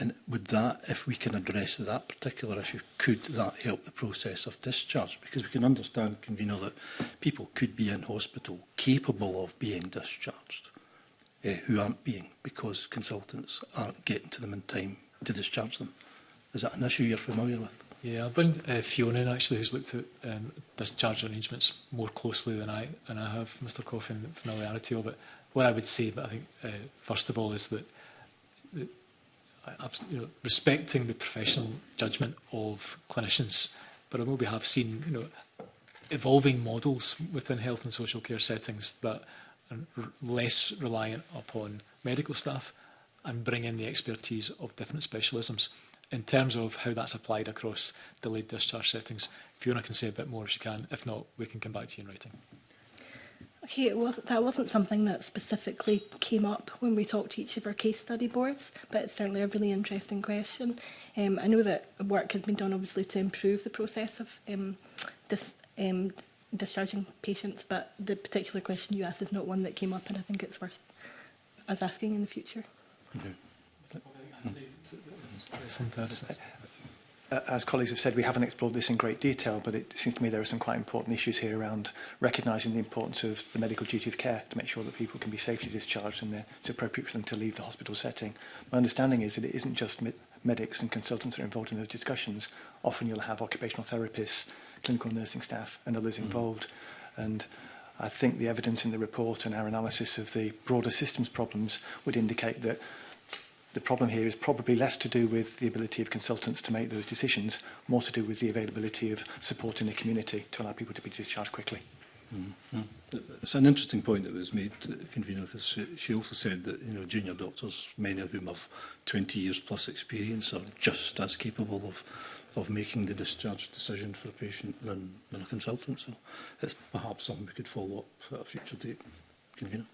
And would that, if we can address that particular issue, could that help the process of discharge? Because we can understand, convener, that people could be in hospital capable of being discharged eh, who aren't being because consultants aren't getting to them in time to discharge them. Is that an issue you're familiar with? Yeah, I've been uh, Fiona actually who's looked at um, discharge arrangements more closely than I and I have Mr Coffin familiarity of it. What I would say, but I think uh, first of all, is that you know, respecting the professional judgment of clinicians. But I know we have seen you know, evolving models within health and social care settings that are less reliant upon medical staff and bring in the expertise of different specialisms. In terms of how that's applied across delayed discharge settings, Fiona can say a bit more if she can. If not, we can come back to you in writing. Okay, it wasn't, that wasn't something that specifically came up when we talked to each of our case study boards, but it's certainly a really interesting question. Um, I know that work has been done obviously to improve the process of um, dis, um, discharging patients, but the particular question you asked is not one that came up and I think it's worth us asking in the future. Okay as colleagues have said, we haven't explored this in great detail, but it seems to me there are some quite important issues here around recognising the importance of the medical duty of care to make sure that people can be safely discharged and that it's appropriate for them to leave the hospital setting. My understanding is that it isn't just medics and consultants that are involved in those discussions. Often you'll have occupational therapists, clinical nursing staff and others mm-hmm. involved. Mm. And I think the evidence in the report and our analysis of the broader systems problems would indicate that the problem here is probably less to do with the ability of consultants to make those decisions, more to do with the availability of support in the community to allow people to be discharged quickly. Mm. Mm-hmm. It's an interesting point that was made, uh, convener, because she also said that you know junior doctors, many of whom have 20 years plus experience, are just as capable of of making the discharge decision for a patient than, than a consultant. So it's perhaps something we could follow up at a future date, convener.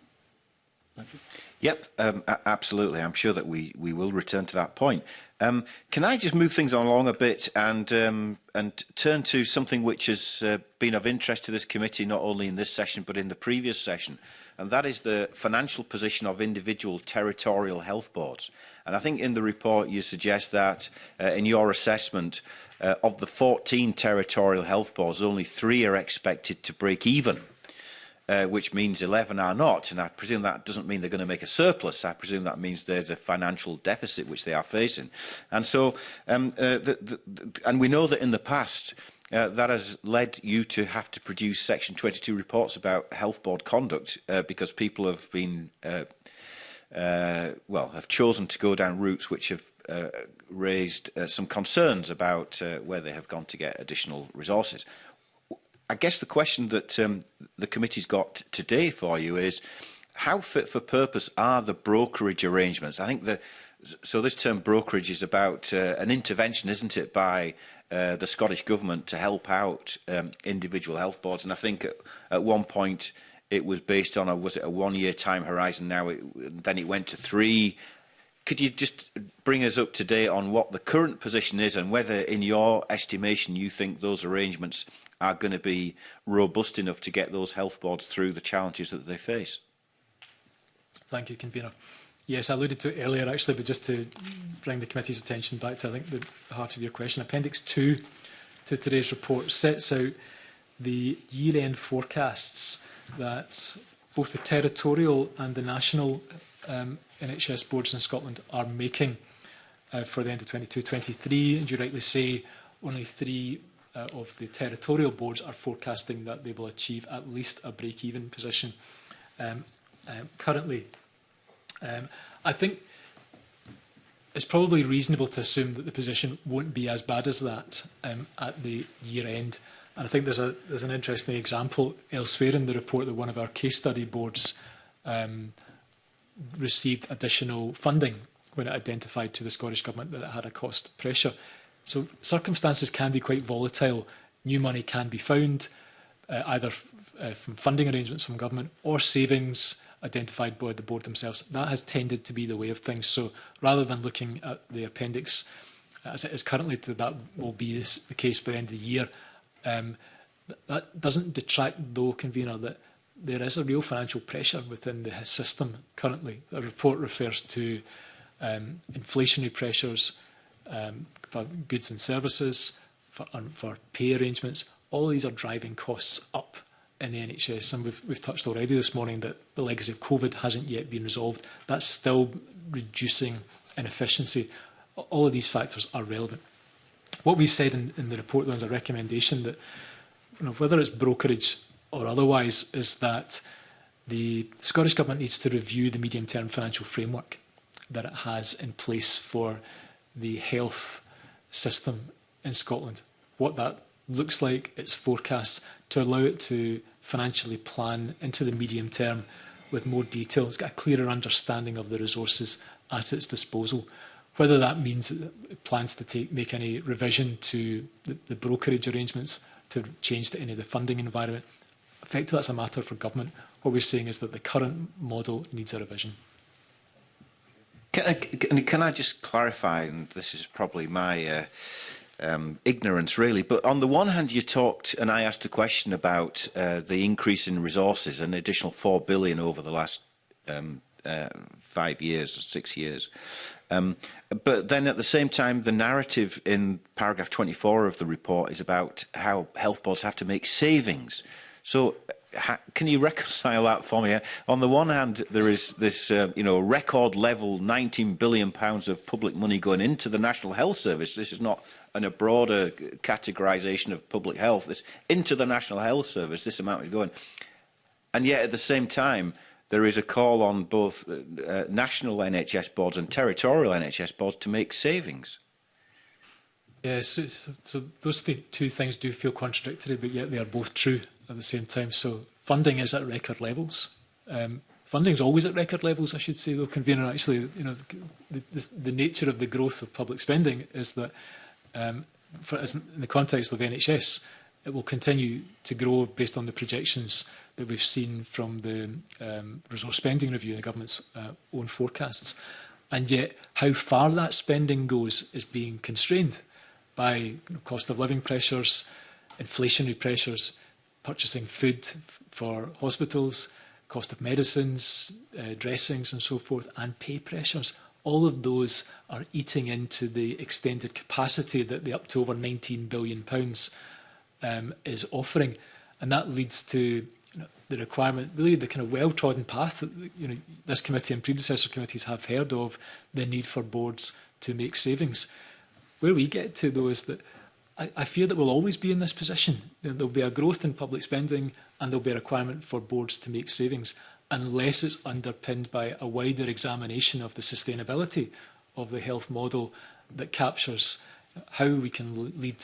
Yep, um, absolutely. I'm sure that we, we will return to that point. Um, can I just move things along a bit and um, and turn to something which has uh, been of interest to this committee, not only in this session, but in the previous session, and that is the financial position of individual territorial health boards. And I think in the report you suggest that uh, in your assessment uh, of the 14 territorial health boards, only three are expected to break even uh, which means 11 are not. And I presume that doesn't mean they're going to make a surplus. I presume that means there's a financial deficit which they are facing. And so, um, uh, the, the, the, and we know that in the past, uh, that has led you to have to produce Section 22 reports about health board conduct uh, because people have been, uh, uh, well, have chosen to go down routes which have uh, raised uh, some concerns about uh, where they have gone to get additional resources. I guess the question that um, the committee's got today for you is how fit for purpose are the brokerage arrangements? I think the so this term brokerage is about uh, an intervention, isn't it, by uh, the Scottish government to help out um, individual health boards. And I think at, at one point it was based on a was it a one year time horizon? Now it, then it went to three. Could you just bring us up to date on what the current position is and whether, in your estimation, you think those arrangements are going to be robust enough to get those health boards through the challenges that they face. Thank you, Convener. Yes, I alluded to it earlier actually, but just to bring the committee's attention back to, I think, the heart of your question, Appendix 2 to today's report sets out the year-end forecasts that both the territorial and the national um, NHS boards in Scotland are making uh, for the end of 22-23. And you rightly say only three uh, of the territorial boards are forecasting that they will achieve at least a break-even position um, um, currently. Um, I think it's probably reasonable to assume that the position won't be as bad as that um, at the year end. And I think there's, a, there's an interesting example elsewhere in the report that one of our case study boards um, received additional funding when it identified to the Scottish Government that it had a cost pressure. So circumstances can be quite volatile. New money can be found, uh, either uh, from funding arrangements from government or savings identified by the board themselves. That has tended to be the way of things. So rather than looking at the appendix uh, as it is currently, that will be the case by the end of the year. Um, that doesn't detract, though, convener, that there is a real financial pressure within the system currently. The report refers to um, inflationary pressures, um, for goods and services, for, um, for pay arrangements, all these are driving costs up in the NHS. And we've, we've touched already this morning that the legacy of COVID hasn't yet been resolved. That's still reducing inefficiency. All of these factors are relevant. What we've said in, in the report is a recommendation that you know, whether it's brokerage or otherwise is that the Scottish Government needs to review the medium-term financial framework that it has in place for the health system in Scotland, what that looks like, its forecasts, to allow it to financially plan into the medium term with more detail. It's got a clearer understanding of the resources at its disposal. Whether that means it plans to take, make any revision to the, the brokerage arrangements to change to any of the funding environment, effectively that's a matter for government. What we're saying is that the current model needs a revision. Can I, uh, can I just clarify, and this is probably my uh, um, ignorance really, but on the one hand you talked, and I asked a question about uh, the increase in resources, an additional 4 billion over the last um, uh, five years or six years. Um, but then at the same time, the narrative in paragraph 24 of the report is about how health boards have to make savings. So can you reconcile that for me? On the one hand, there is this, uh, you know, record level 19 billion pounds of public money going into the National Health Service. This is not an, a broader uh, categorisation of public health. This into the National Health Service, this amount is going. And yet, at the same time, there is a call on both uh, uh national NHS boards and territorial NHS boards to make savings. Yes, yeah, so, so, so those th two things do feel contradictory, but yet they are both true at the same time. So funding is at record levels. Um, funding's always at record levels, I should say, though, convener, actually, you know, the, the, the nature of the growth of public spending is that, um, for, as in the context of NHS, it will continue to grow based on the projections that we've seen from the um, resource spending review and the government's uh, own forecasts. And yet, how far that spending goes is being constrained by you know, cost of living pressures, inflationary pressures, purchasing food for hospitals, cost of medicines, uh, dressings and so forth, and pay pressures. All of those are eating into the extended capacity that the up to over 19 billion pounds um, is offering. And that leads to you know, the requirement, really the kind of well-trodden path that you know, this committee and predecessor committees have heard of, the need for boards to make savings. Where we get to though is that I, I fear that we'll always be in this position. There'll be a growth in public spending and there'll be a requirement for boards to make savings unless it's underpinned by a wider examination of the sustainability of the health model that captures how we can lead,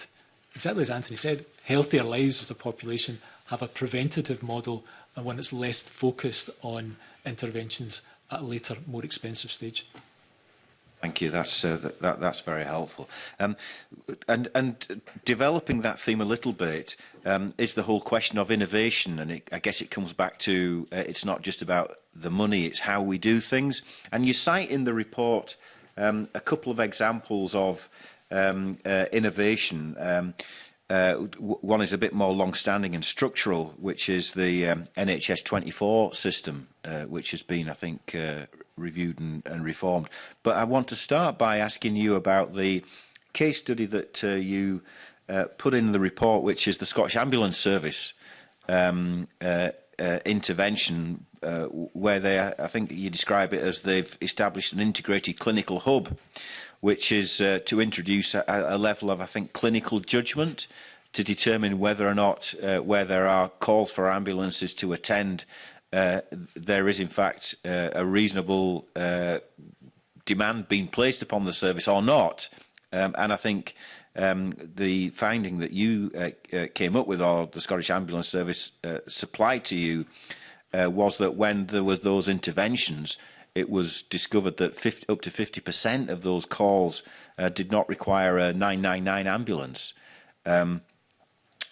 exactly as Anthony said, healthier lives as a population, have a preventative model and one that's less focused on interventions at a later, more expensive stage. Thank you. That's uh, th that, that's very helpful. Um, and and developing that theme a little bit um, is the whole question of innovation, and it, I guess it comes back to uh, it's not just about the money; it's how we do things. And you cite in the report um, a couple of examples of um, uh, innovation. Um, Uh, one is a bit more long-standing and structural, which is the um, NHS 24 system, uh, which has been, I think, uh, reviewed and, and reformed. But I want to start by asking you about the case study that uh, you uh, put in the report, which is the Scottish Ambulance Service um, uh, uh, intervention, uh, where they, I think you describe it as they've established an integrated clinical hub, which is uh, to introduce a, a level of, I think, clinical judgment to determine whether or not uh, where there are calls for ambulances to attend uh, there is in fact uh, a reasonable uh, demand being placed upon the service or not. Um, and I think um, the finding that you uh, uh, came up with or the Scottish Ambulance Service uh, supplied to you uh, was that when there were those interventions, it was discovered that 50, up to 50% of those calls uh, did not require a 999 ambulance. Um,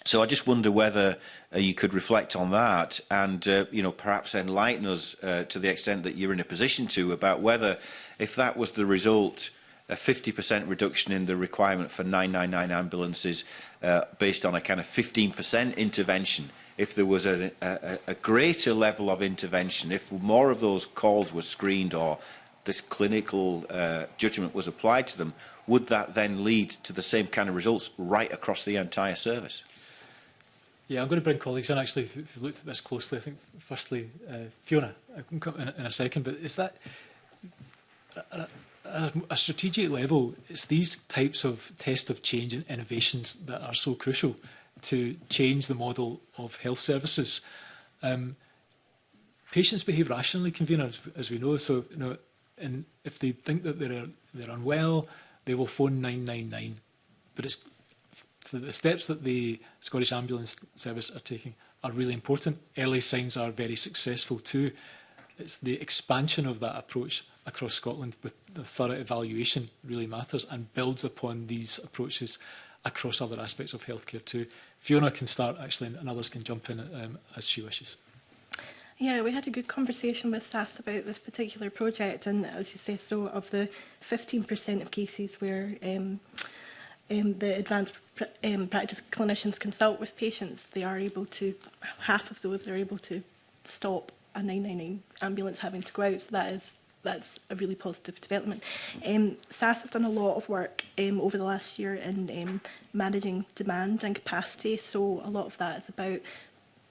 So I just wonder whether uh, you could reflect on that and uh, you know perhaps enlighten us uh, to the extent that you're in a position to about whether if that was the result a 50% reduction in the requirement for 999 ambulances uh, based on a kind of 15% intervention if there was a, a, a greater level of intervention, if more of those calls were screened or this clinical uh, judgment was applied to them, would that then lead to the same kind of results right across the entire service? Yeah, I'm going to bring colleagues in actually who've looked at this closely. I think, firstly, uh, Fiona, I can come in, in a second, but is that a, uh, uh, a, a strategic level? It's these types of test of change and innovations that are so crucial to change the model of health services. Um, patients behave rationally, conveners, as we know. So, you know, and if they think that they're they're unwell, they will phone 999. But it's the steps that the Scottish Ambulance Service are taking are really important. Early signs are very successful too. It's the expansion of that approach across Scotland with the thorough evaluation really matters and builds upon these approaches across other aspects of healthcare too. Fiona can start actually and others can jump in um, as she wishes. Yeah, we had a good conversation with SAS about this particular project and as you say, so of the 15% of cases where um, um, the advanced pr um, practice clinicians consult with patients, they are able to, half of those are able to stop a 999 ambulance having to go out. So that is that's a really positive development. Um, SAS have done a lot of work um, over the last year in um, managing demand and capacity. So a lot of that is about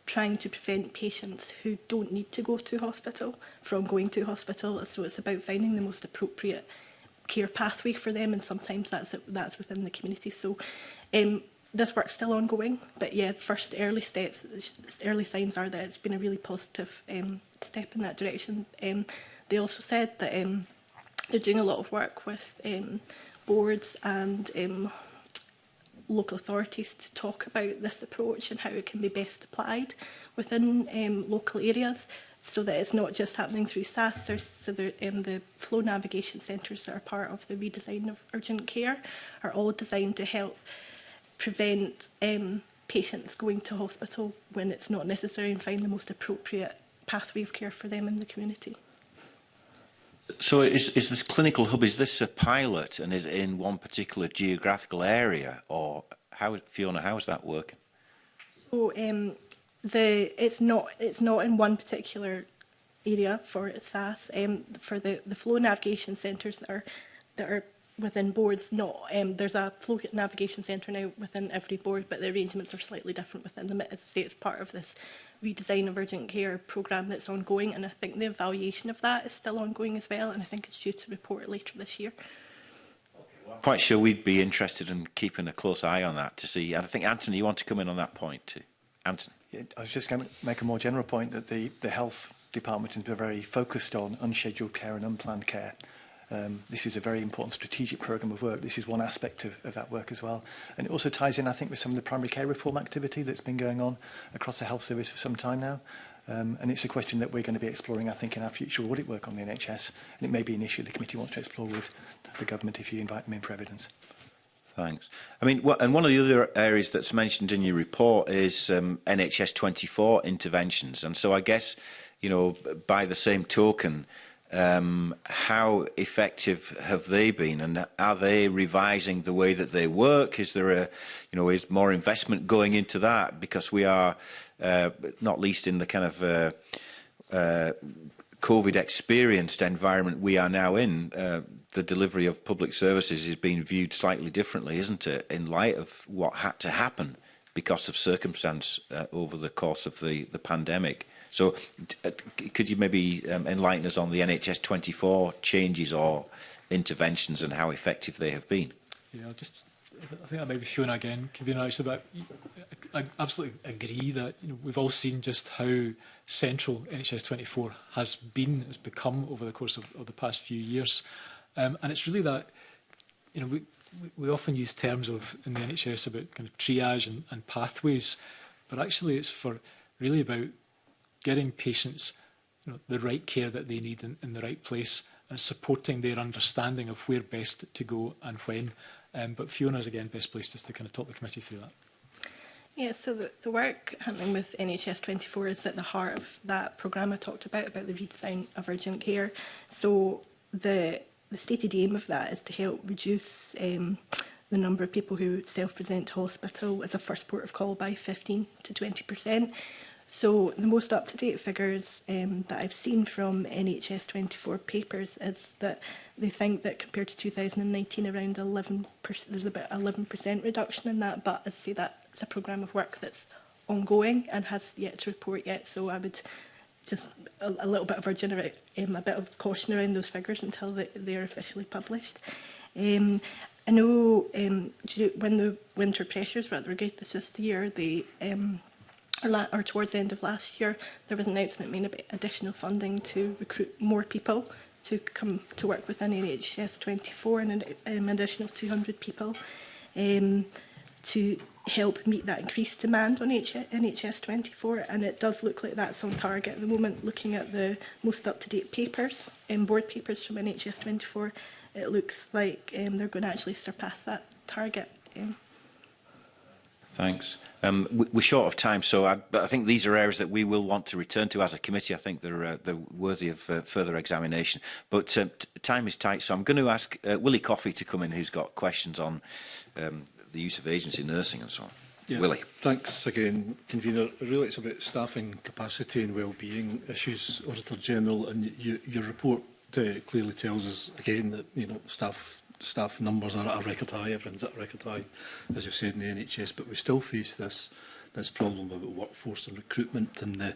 trying to prevent patients who don't need to go to hospital from going to hospital. So it's about finding the most appropriate care pathway for them and sometimes that's that's within the community so um, this work's still ongoing but yeah first early steps early signs are that it's been a really positive um, step in that direction um, they also said that um, they're doing a lot of work with um, boards and um, local authorities to talk about this approach and how it can be best applied within um, local areas so that it's not just happening through SAS, there's, so there, um, the flow navigation centres that are part of the redesign of urgent care are all designed to help prevent um, patients going to hospital when it's not necessary and find the most appropriate pathway of care for them in the community. So is, is this clinical hub, is this a pilot and is it in one particular geographical area or how, Fiona, how is that working? So um, the it's not it's not in one particular area for SAS um, for the the flow navigation centres that are that are within boards not um, there's a flow navigation centre now within every board but the arrangements are slightly different within them as I say it's part of this redesign of urgent care programme that's ongoing and I think the evaluation of that is still ongoing as well and I think it's due to report later this year. I'm quite sure we'd be interested in keeping a close eye on that to see and I think Anthony you want to come in on that point too. Anton. I was just going to make a more general point that the, the health department has been very focused on unscheduled care and unplanned care. Um, this is a very important strategic programme of work. This is one aspect of, of that work as well. And it also ties in, I think, with some of the primary care reform activity that's been going on across the health service for some time now. Um, and it's a question that we're going to be exploring, I think, in our future audit work on the NHS. And it may be an issue the committee wants to explore with the government if you invite them in for evidence. Thanks. I mean, what, and one of the other areas that's mentioned in your report is um, NHS 24 interventions. And so I guess, you know, by the same token, um, how effective have they been and are they revising the way that they work? Is there a, you know, is more investment going into that? Because we are, uh, not least in the kind of uh, uh, COVID experienced environment we are now in, uh, the delivery of public services is being viewed slightly differently, isn't it, in light of what had to happen because of circumstance uh, over the course of the, the pandemic. So uh, could you maybe um, enlighten us on the NHS 24 changes or interventions and how effective they have been? Yeah, I'll just I think I might be Fiona again, convener actually, but about, I absolutely agree that you know, we've all seen just how central NHS 24 has been, has become over the course of, of the past few years. Um, and it's really that, you know, we, we often use terms of in the NHS about kind of triage and, and pathways, but actually it's for really about getting patients you know, the right care that they need in, in the right place and supporting their understanding of where best to go and when. Um, but Fiona's again best placed just to kind of talk the committee through that. Yeah, so the, the work happening with NHS 24 is at the heart of that programme I talked about, about the redesign of urgent care. So the the stated aim of that is to help reduce um, the number of people who self-present to hospital as a first port of call by 15 to 20%. So the most up-to-date figures um, that I've seen from NHS 24 papers is that they think that compared to 2019, around 11 there's about 11% reduction in that, but as I say, that's a programme of work that's ongoing and has yet to report yet, so I would just a, a little bit of our genera um, a bit of caution around those figures until they, they are officially published. Um, I know um, when the winter pressures were at their greatest this year, they um, or, or towards the end of last year, there was an announcement made about additional funding to recruit more people to come to work within NHS 24 and an um, additional 200 people um, to help meet that increased demand on H NHS 24 and it does look like that's on target at the moment looking at the most up-to-date papers and um, board papers from NHS 24 it looks like um, they're going to actually surpass that target. Um, Thanks. Um, we're short of time, so I, but I think these are areas that we will want to return to as a committee. I think they're, uh, they're worthy of uh, further examination. But um, time is tight, so I'm going to ask uh, Willie Coffey to come in, who's got questions on um, the use of agency nursing and so on. Yeah. Willie. Thanks again, Convener. Really, it's about staffing capacity and well-being issues, Auditor General, and you, your report uh, clearly tells us again that you know staff staff numbers are at a record high, everyone's at a record high, as you've said in the NHS, but we still face this this problem about workforce and recruitment and the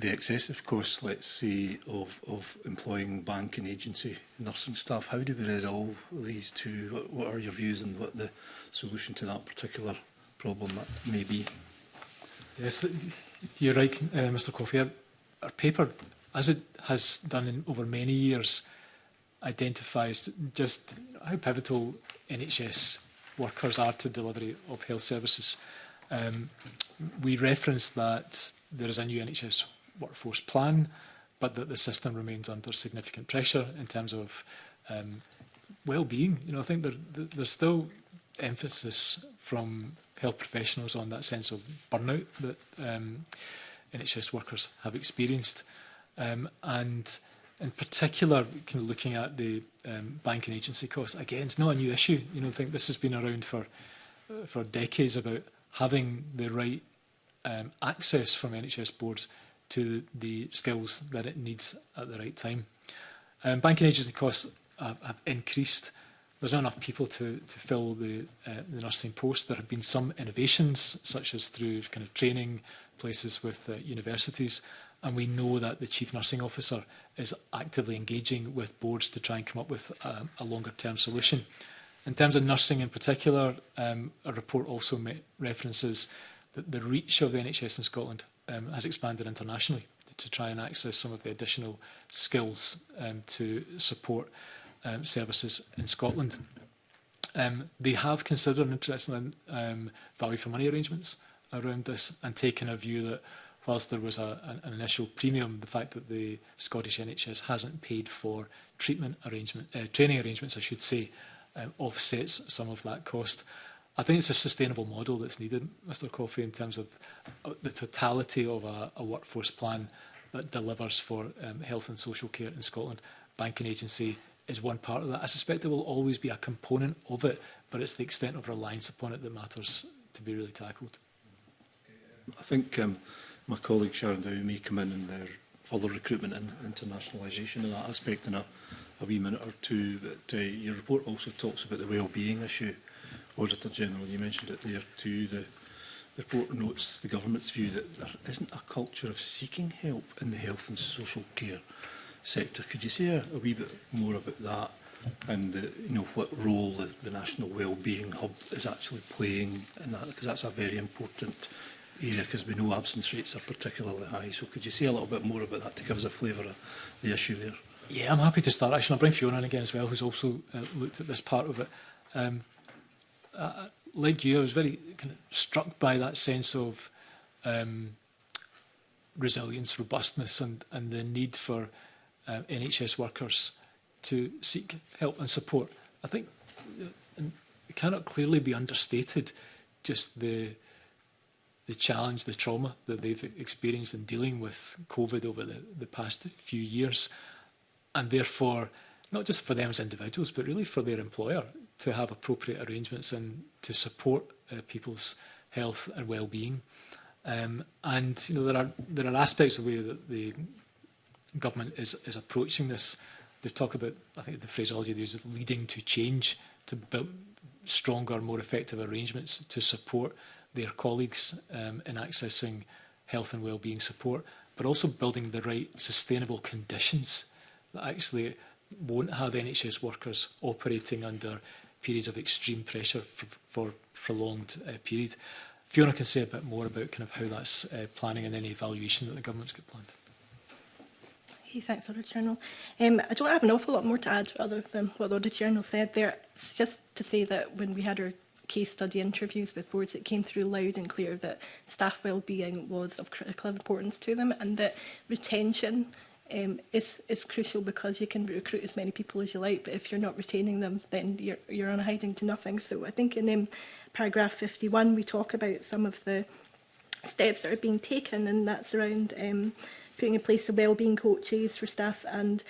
the excessive costs, let's say, of, of employing bank and agency nursing staff. How do we resolve these two? What, what are your views on what the solution to that particular problem may be? Yes, you're right, uh, Mr Coffey. Our, our paper, as it has done in, over many years, identifies just how pivotal NHS workers are to delivery of health services. Um, we reference that there is a new NHS workforce plan, but that the system remains under significant pressure in terms of um, well-being. You know, I think there, there's still emphasis from health professionals on that sense of burnout that um, NHS workers have experienced. Um, and in particular, kind of looking at the um, bank and agency costs, again, it's not a new issue. You know, I think this has been around for uh, for decades about having the right um, access from NHS boards to the skills that it needs at the right time. Um, banking agency costs have, have increased. There's not enough people to, to fill the, uh, the nursing post. There have been some innovations, such as through kind of training places with uh, universities, and we know that the Chief Nursing Officer is actively engaging with boards to try and come up with a, um, a longer term solution. In terms of nursing in particular, um, a report also references the, the reach of the NHS in Scotland um, has expanded internationally to try and access some of the additional skills um, to support um, services in Scotland. Um, they have considered an interest in um, value for money arrangements around this and taken a view that whilst there was a, an, initial premium, the fact that the Scottish NHS hasn't paid for treatment arrangement, uh, training arrangements, I should say, um, offsets some of that cost. I think it's a sustainable model that's needed, Mr Coffey, in terms of uh, the totality of a, a workforce plan that delivers for um, health and social care in Scotland. Banking agency is one part of that. I suspect there will always be a component of it, but it's the extent of reliance upon it that matters to be really tackled. I think um, my colleague Sharon Dowie may come in and their uh, further recruitment and internationalisation in that aspect in a, a wee minute or two, but uh, your report also talks about the well-being issue. Auditor General, you mentioned it there too, the the report notes the government's view that there isn't a culture of seeking help in the health and social care sector. Could you say a, a wee bit more about that and the, you know what role the, the National Wellbeing Hub is actually playing in that? Because that's a very important area because we know absence rates are particularly high. So could you say a little bit more about that to give us a flavour of the issue there? Yeah, I'm happy to start. Actually, I'll bring Fiona in again as well, who's also uh, looked at this part of it. Um, uh, like you, I was very kind of struck by that sense of um, resilience, robustness, and, and the need for uh, um, NHS workers to seek help and support. I think uh, it cannot clearly be understated just the the challenge, the trauma that they've experienced in dealing with COVID over the, the past few years, and therefore not just for them as individuals, but really for their employer to have appropriate arrangements and to support uh, people's health and well-being. Um, and you know there are there are aspects of the way that the government is is approaching this. They talk about I think the phraseology they use leading to change to build stronger, more effective arrangements to support their colleagues um, in accessing health and well-being support, but also building the right sustainable conditions that actually won't have NHS workers operating under periods of extreme pressure for, for prolonged uh, period. Fiona can say a bit more about kind of how that's uh, planning and any evaluation that the government's got planned. Hey, thanks, Auditor General. Um, I don't have an awful lot more to add other than what the Auditor General said there. It's just to say that when we had our case study interviews with boards, it came through loud and clear that staff wellbeing was of critical importance to them and that retention um, is, is crucial because you can recruit as many people as you like, but if you're not retaining them, then you're, you're on a hiding to nothing. So I think in um, paragraph 51, we talk about some of the steps that are being taken, and that's around um, putting in place the wellbeing coaches for staff and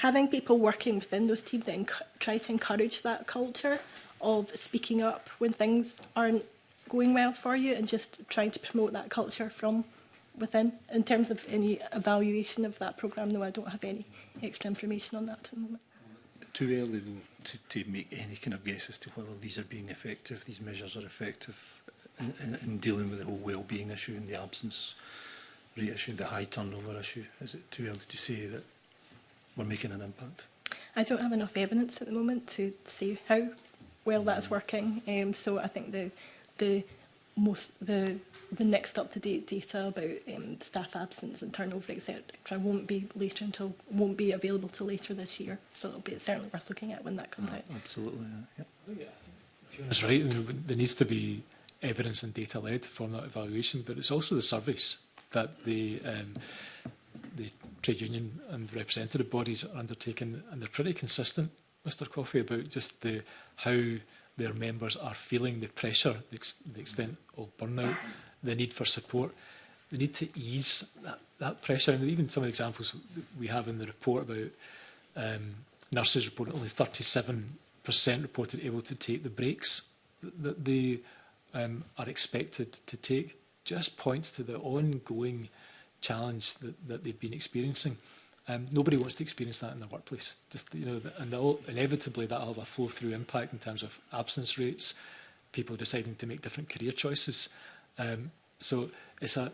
having people working within those teams then try to encourage that culture of speaking up when things aren't going well for you and just trying to promote that culture from within. In terms of any evaluation of that programme, no, I don't have any extra information on that at the moment. Too early though, to, to make any kind of guess as to whether these are being effective, these measures are effective in, in, in dealing with the whole well-being issue and the absence rate issue, the high turnover issue. Is it too early to say that we're making an impact? I don't have enough evidence at the moment to see how well that's working. Um, so I think the the most the the next up to date data about um, staff absence and turnover etc won't be later until won't be available till later this year so it'll be certainly worth looking at when that comes oh, out absolutely yeah, yep. Oh, that's right I mean, there needs to be evidence and data led to form that evaluation but it's also the service that the um, the trade union and representative bodies are undertaking and they're pretty consistent Mr Coffey about just the how their members are feeling the pressure, the, ex the extent of burnout, the need for support. They need to ease that, that pressure. And even some of the examples we have in the report about um, nurses reported only 37% reported able to take the breaks that they um, are expected to take just points to the ongoing challenge that, that they've been experiencing. Um, nobody wants to experience that in the workplace. Just you know, and inevitably that will have a flow-through impact in terms of absence rates, people deciding to make different career choices. Um, so it's a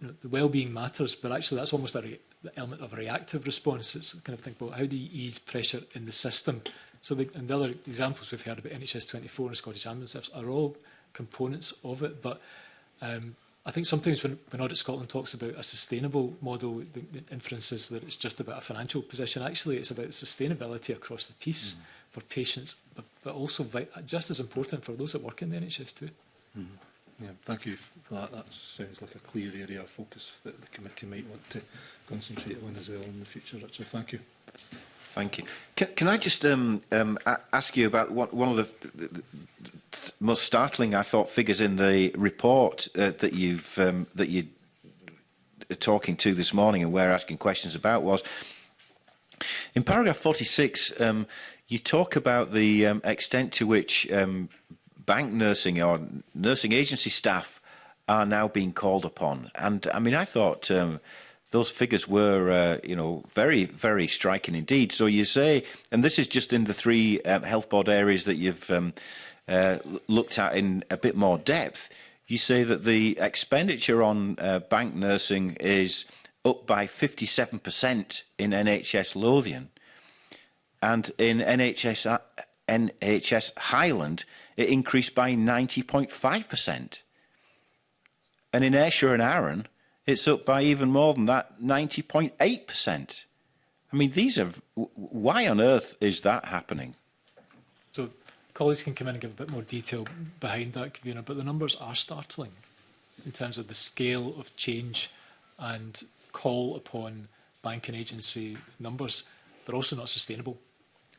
you know, the well-being matters, but actually that's almost a re element of a reactive response. It's kind of think, well, how do you ease pressure in the system? So the, and the other examples we've heard about NHS 24 and Scottish Ambulance are all components of it, but um, I think sometimes when, when Audit Scotland talks about a sustainable model, the, the inference is that it's just about a financial position. Actually, it's about sustainability across the piece mm. for patients, but, but also just as important for those that work in the NHS too. Mm. Yeah, thank you for that. That sounds like a clear area of focus that the committee might want to concentrate on as well in the future, Richard. Thank you. Thank you. Can, can I just um, um, ask you about what, one of the, the, the most startling, I thought, figures in the report uh, that you've um, that you are talking to this morning and we're asking questions about was in paragraph 46. Um, you talk about the um, extent to which um, bank nursing or nursing agency staff are now being called upon, and I mean, I thought. Um, those figures were, uh, you know, very, very striking indeed. So you say, and this is just in the three uh, health board areas that you've um, uh, looked at in a bit more depth. You say that the expenditure on uh, bank nursing is up by 57% in NHS Lothian, and in NHS uh, NHS Highland it increased by 90.5%. And in Ayrshire and Arran, It's up by even more than that, 90.8%. I mean, these are, why on earth is that happening? So colleagues can come in and give a bit more detail behind that, Convener, but the numbers are startling in terms of the scale of change and call upon banking agency numbers. They're also not sustainable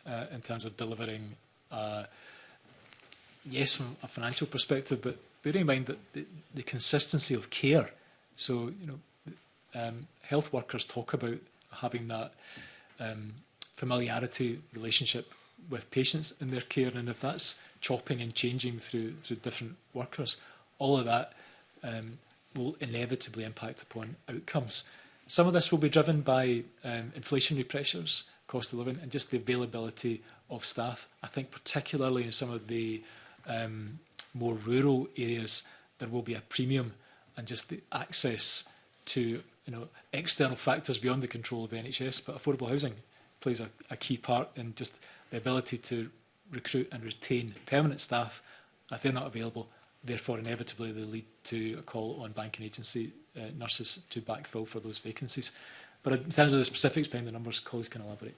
uh, in terms of delivering, uh, yes, from a financial perspective, but bearing in mind that the, the consistency of care So, you know, um, health workers talk about having that um, familiarity relationship with patients in their care, and if that's chopping and changing through through different workers, all of that um, will inevitably impact upon outcomes. Some of this will be driven by um, inflationary pressures, cost of living, and just the availability of staff. I think particularly in some of the um, more rural areas, there will be a premium and just the access to you know external factors beyond the control of the NHS. But affordable housing plays a, a key part in just the ability to recruit and retain permanent staff. If they're not available, therefore inevitably they lead to a call on banking agency uh, nurses to backfill for those vacancies. But in terms of the specifics behind the numbers, colleagues can elaborate.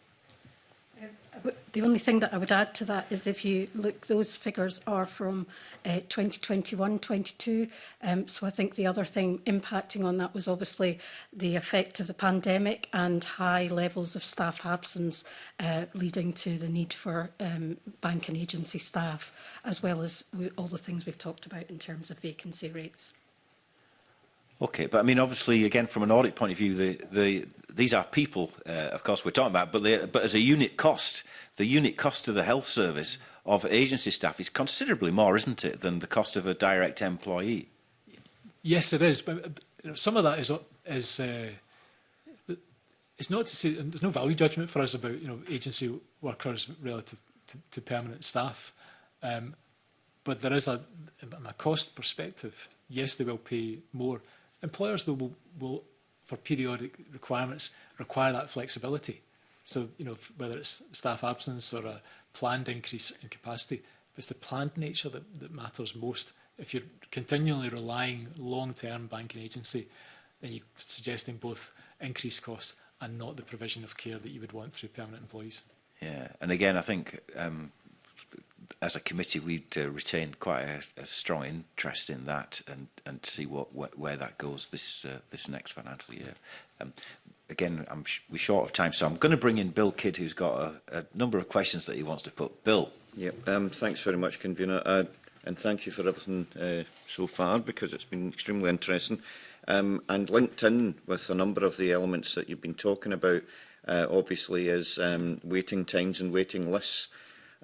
The only thing that I would add to that is if you look, those figures are from uh, 2021-22. Um, so I think the other thing impacting on that was obviously the effect of the pandemic and high levels of staff absence, uh, leading to the need for um, bank and agency staff, as well as we, all the things we've talked about in terms of vacancy rates. Okay, but I mean, obviously, again, from an audit point of view, the, the, these are people, uh, of course, we're talking about, but, they, but as a unit cost, the unit cost of the health service of agency staff is considerably more, isn't it, than the cost of a direct employee? Yes, it is. But you know, some of that is, is uh, it's not to say there's no value judgment for us about you know agency workers relative to, to permanent staff, um, but there is a, a cost perspective. Yes, they will pay more. Employers, though, will, will, for periodic requirements, require that flexibility. So, you know, whether it's staff absence or a planned increase in capacity, it's the planned nature that, that matters most. If you're continually relying long-term banking agency, then you're suggesting both increased costs and not the provision of care that you would want through permanent employees. Yeah, and again, I think um, as a committee, we'd uh, retain quite a, a strong interest in that and and see what wh where that goes this uh, this next financial year. Um, again, I'm sh we're short of time, so I'm going to bring in Bill Kidd, who's got a, a number of questions that he wants to put. Bill. Yeah. Um, thanks very much, convener, uh, and thank you for everything uh, so far because it's been extremely interesting um, and linked in with a number of the elements that you've been talking about. Uh, obviously, is um, waiting times and waiting lists.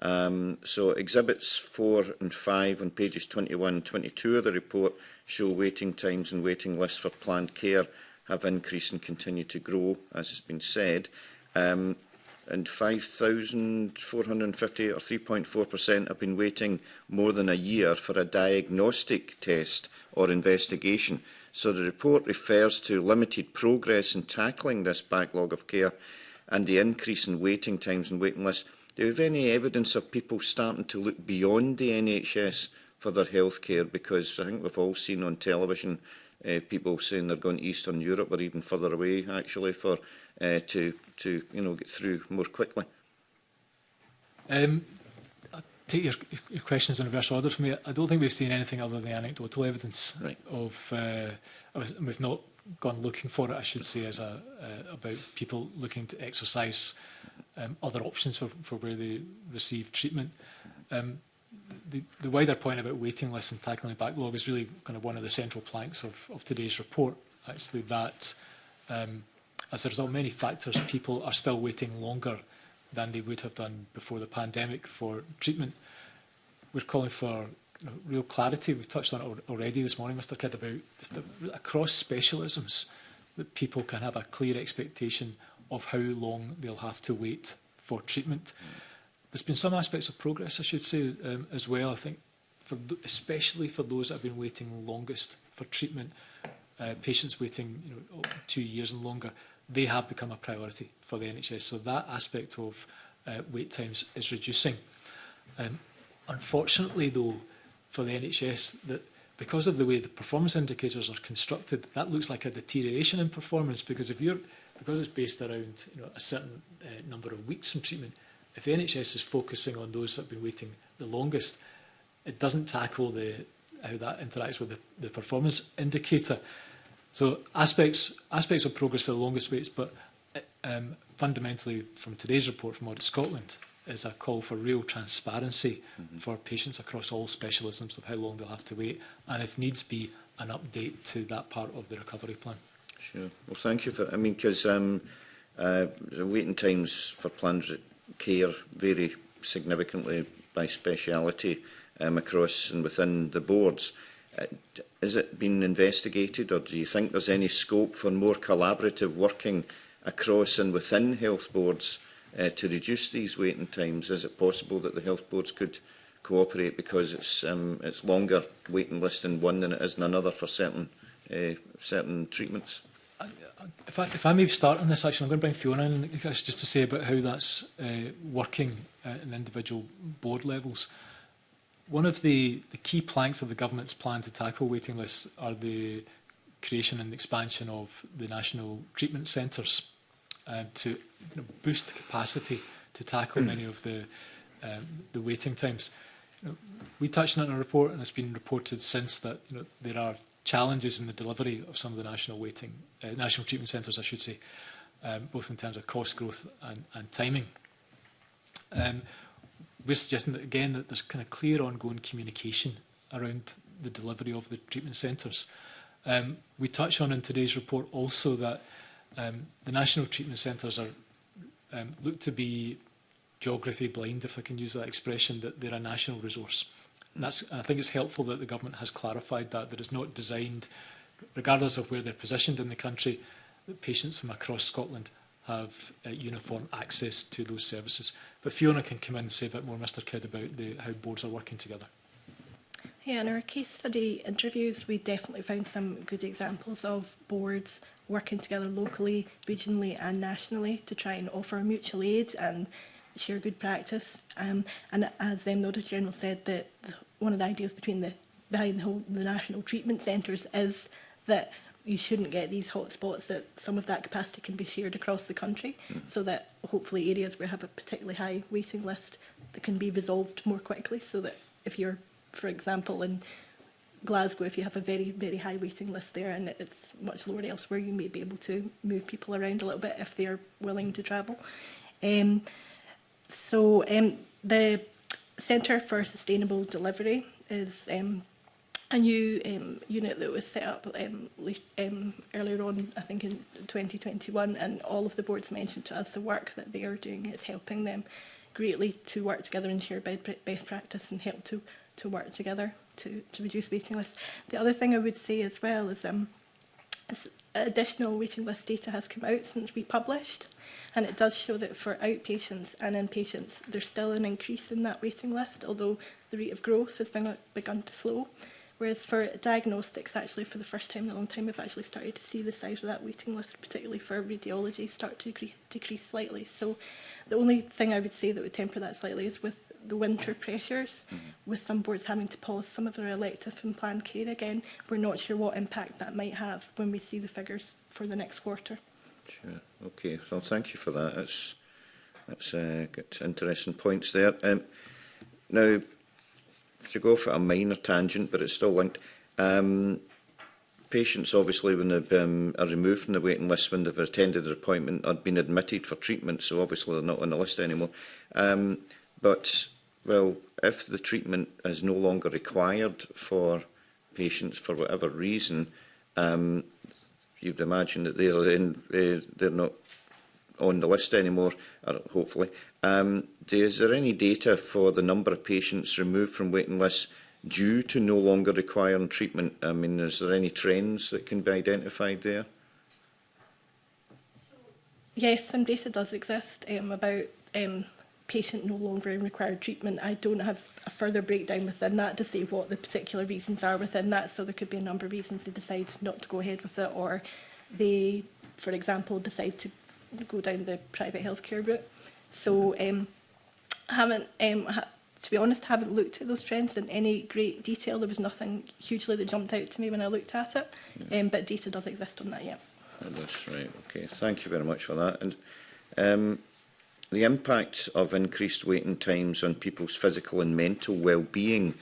Um, so exhibits 4 and 5 on pages 21 and 22 of the report show waiting times and waiting lists for planned care have increased and continue to grow, as has been said. Um, and 5,450 or 3.4% have been waiting more than a year for a diagnostic test or investigation. So the report refers to limited progress in tackling this backlog of care and the increase in waiting times and waiting lists Do you have any evidence of people starting to look beyond the NHS for their healthcare? Because I think we've all seen on television uh, people saying they're going to Eastern Europe or even further away, actually, for uh, to to you know get through more quickly. Um, I'll take your, your questions in reverse order for me. I don't think we've seen anything other than anecdotal evidence right. of, uh, eh, we've not gone looking for it, I should say, as a uh, about people looking to exercise um, other options for, for where they receive treatment. Um, the, the wider point about waiting lists and tackling the backlog is really kind of one of the central planks of, of today's report, actually, that um, as a result many factors, people are still waiting longer than they would have done before the pandemic for treatment. We're calling for real clarity. We've touched on it already this morning, Mr Kidd, about just the, across specialisms that people can have a clear expectation of how long they'll have to wait for treatment. There's been some aspects of progress, I should say, um, as well. I think, for, especially for those that have been waiting longest for treatment, uh, patients waiting you know, two years and longer, they have become a priority for the NHS. So that aspect of uh, wait times is reducing. Um, unfortunately, though, for the NHS that because of the way the performance indicators are constructed, that looks like a deterioration in performance because if you're because it's based around you know, a certain uh, number of weeks from treatment, if the NHS is focusing on those that have been waiting the longest, it doesn't tackle the how that interacts with the, the performance indicator. So aspects aspects of progress for the longest waits, but uh, um, fundamentally from today's report from Audit Scotland, is a call for real transparency mm -hmm. for patients across all specialisms of how long they'll have to wait, and if needs be, an update to that part of the recovery plan. Sure. Well, thank you for. I mean, because um, uh, the waiting times for planned care vary significantly by speciality um, across and within the boards. Uh, has it been investigated, or do you think there's any scope for more collaborative working across and within health boards? uh, to reduce these waiting times? Is it possible that the health boards could cooperate because it's um, it's longer waiting list in one than it is in another for certain uh, certain treatments? if I, if I may start on this, actually, I'm going to bring Fiona in just to say about how that's uh, working at an individual board levels. One of the, the key planks of the government's plan to tackle waiting lists are the creation and expansion of the national treatment centres uh, to you know, boost capacity to tackle hmm. many of the um, the waiting times. You know, we touched on in a report, and it's been reported since that you know, there are challenges in the delivery of some of the national waiting, uh, national treatment centres, I should say, um, both in terms of cost growth and, and timing. Um, we're suggesting that again that there's kind of clear ongoing communication around the delivery of the treatment centres. Um, we touch on in today's report also that Um, the national treatment centres are um, look to be geography blind, if I can use that expression, that they're a national resource. And, that's, and I think it's helpful that the government has clarified that, that it's not designed, regardless of where they're positioned in the country, that patients from across Scotland have uh, uniform access to those services. But Fiona can come in and say a bit more, Mr Kidd, about the, how boards are working together. Yeah, in our case study interviews, we definitely found some good examples of boards working together locally, regionally and nationally to try and offer mutual aid and share good practice. Um, and as um, the Auditor General said, that one of the ideas between the behind the, whole, the national treatment centres is that you shouldn't get these hotspots that some of that capacity can be shared across the country mm. so that hopefully areas where have a particularly high waiting list that can be resolved more quickly so that if you're for example in Glasgow, if you have a very, very high waiting list there and it's much lower elsewhere, you may be able to move people around a little bit if they're willing to travel. Um, so um, the Centre for Sustainable Delivery is um, a new um, unit that was set up um, um, earlier on, I think in 2021, and all of the boards mentioned to us the work that they are doing is helping them greatly to work together and share best practice and help to, to work together to, to reduce waiting lists. The other thing I would say as well is um, additional waiting list data has come out since we published and it does show that for outpatients and inpatients there's still an increase in that waiting list although the rate of growth has been, begun to slow whereas for diagnostics actually for the first time in a long time we've actually started to see the size of that waiting list particularly for radiology start to decrease slightly so the only thing I would say that would temper that slightly is with the winter pressures, mm. with some boards having to pause some of their elective and planned care again. We're not sure what impact that might have when we see the figures for the next quarter. Sure. Okay. Well, thank you for that. That's that's uh, got interesting points there. Um, now, to go for a minor tangent, but it's still linked. Um, patients, obviously, when they um, are removed from the waiting list, when they've attended their appointment, or been admitted for treatment, so obviously they're not on the list anymore. Um, but Well, if the treatment is no longer required for patients for whatever reason, um, you'd imagine that they're, in, they're not on the list anymore, hopefully. Um, is there any data for the number of patients removed from waiting lists due to no longer requiring treatment? I mean, is there any trends that can be identified there? Yes, some data does exist um, about um, patient no longer in required treatment, I don't have a further breakdown within that to say what the particular reasons are within that. So there could be a number of reasons they decide not to go ahead with it or they, for example, decide to go down the private healthcare route. So um, I haven't, um, ha to be honest, haven't looked at those trends in any great detail. There was nothing hugely that jumped out to me when I looked at it, yeah. um, but data does exist on that, yeah. That's right, okay. Thank you very much for that. And um, The impact of increased waiting times on people's physical and mental well-being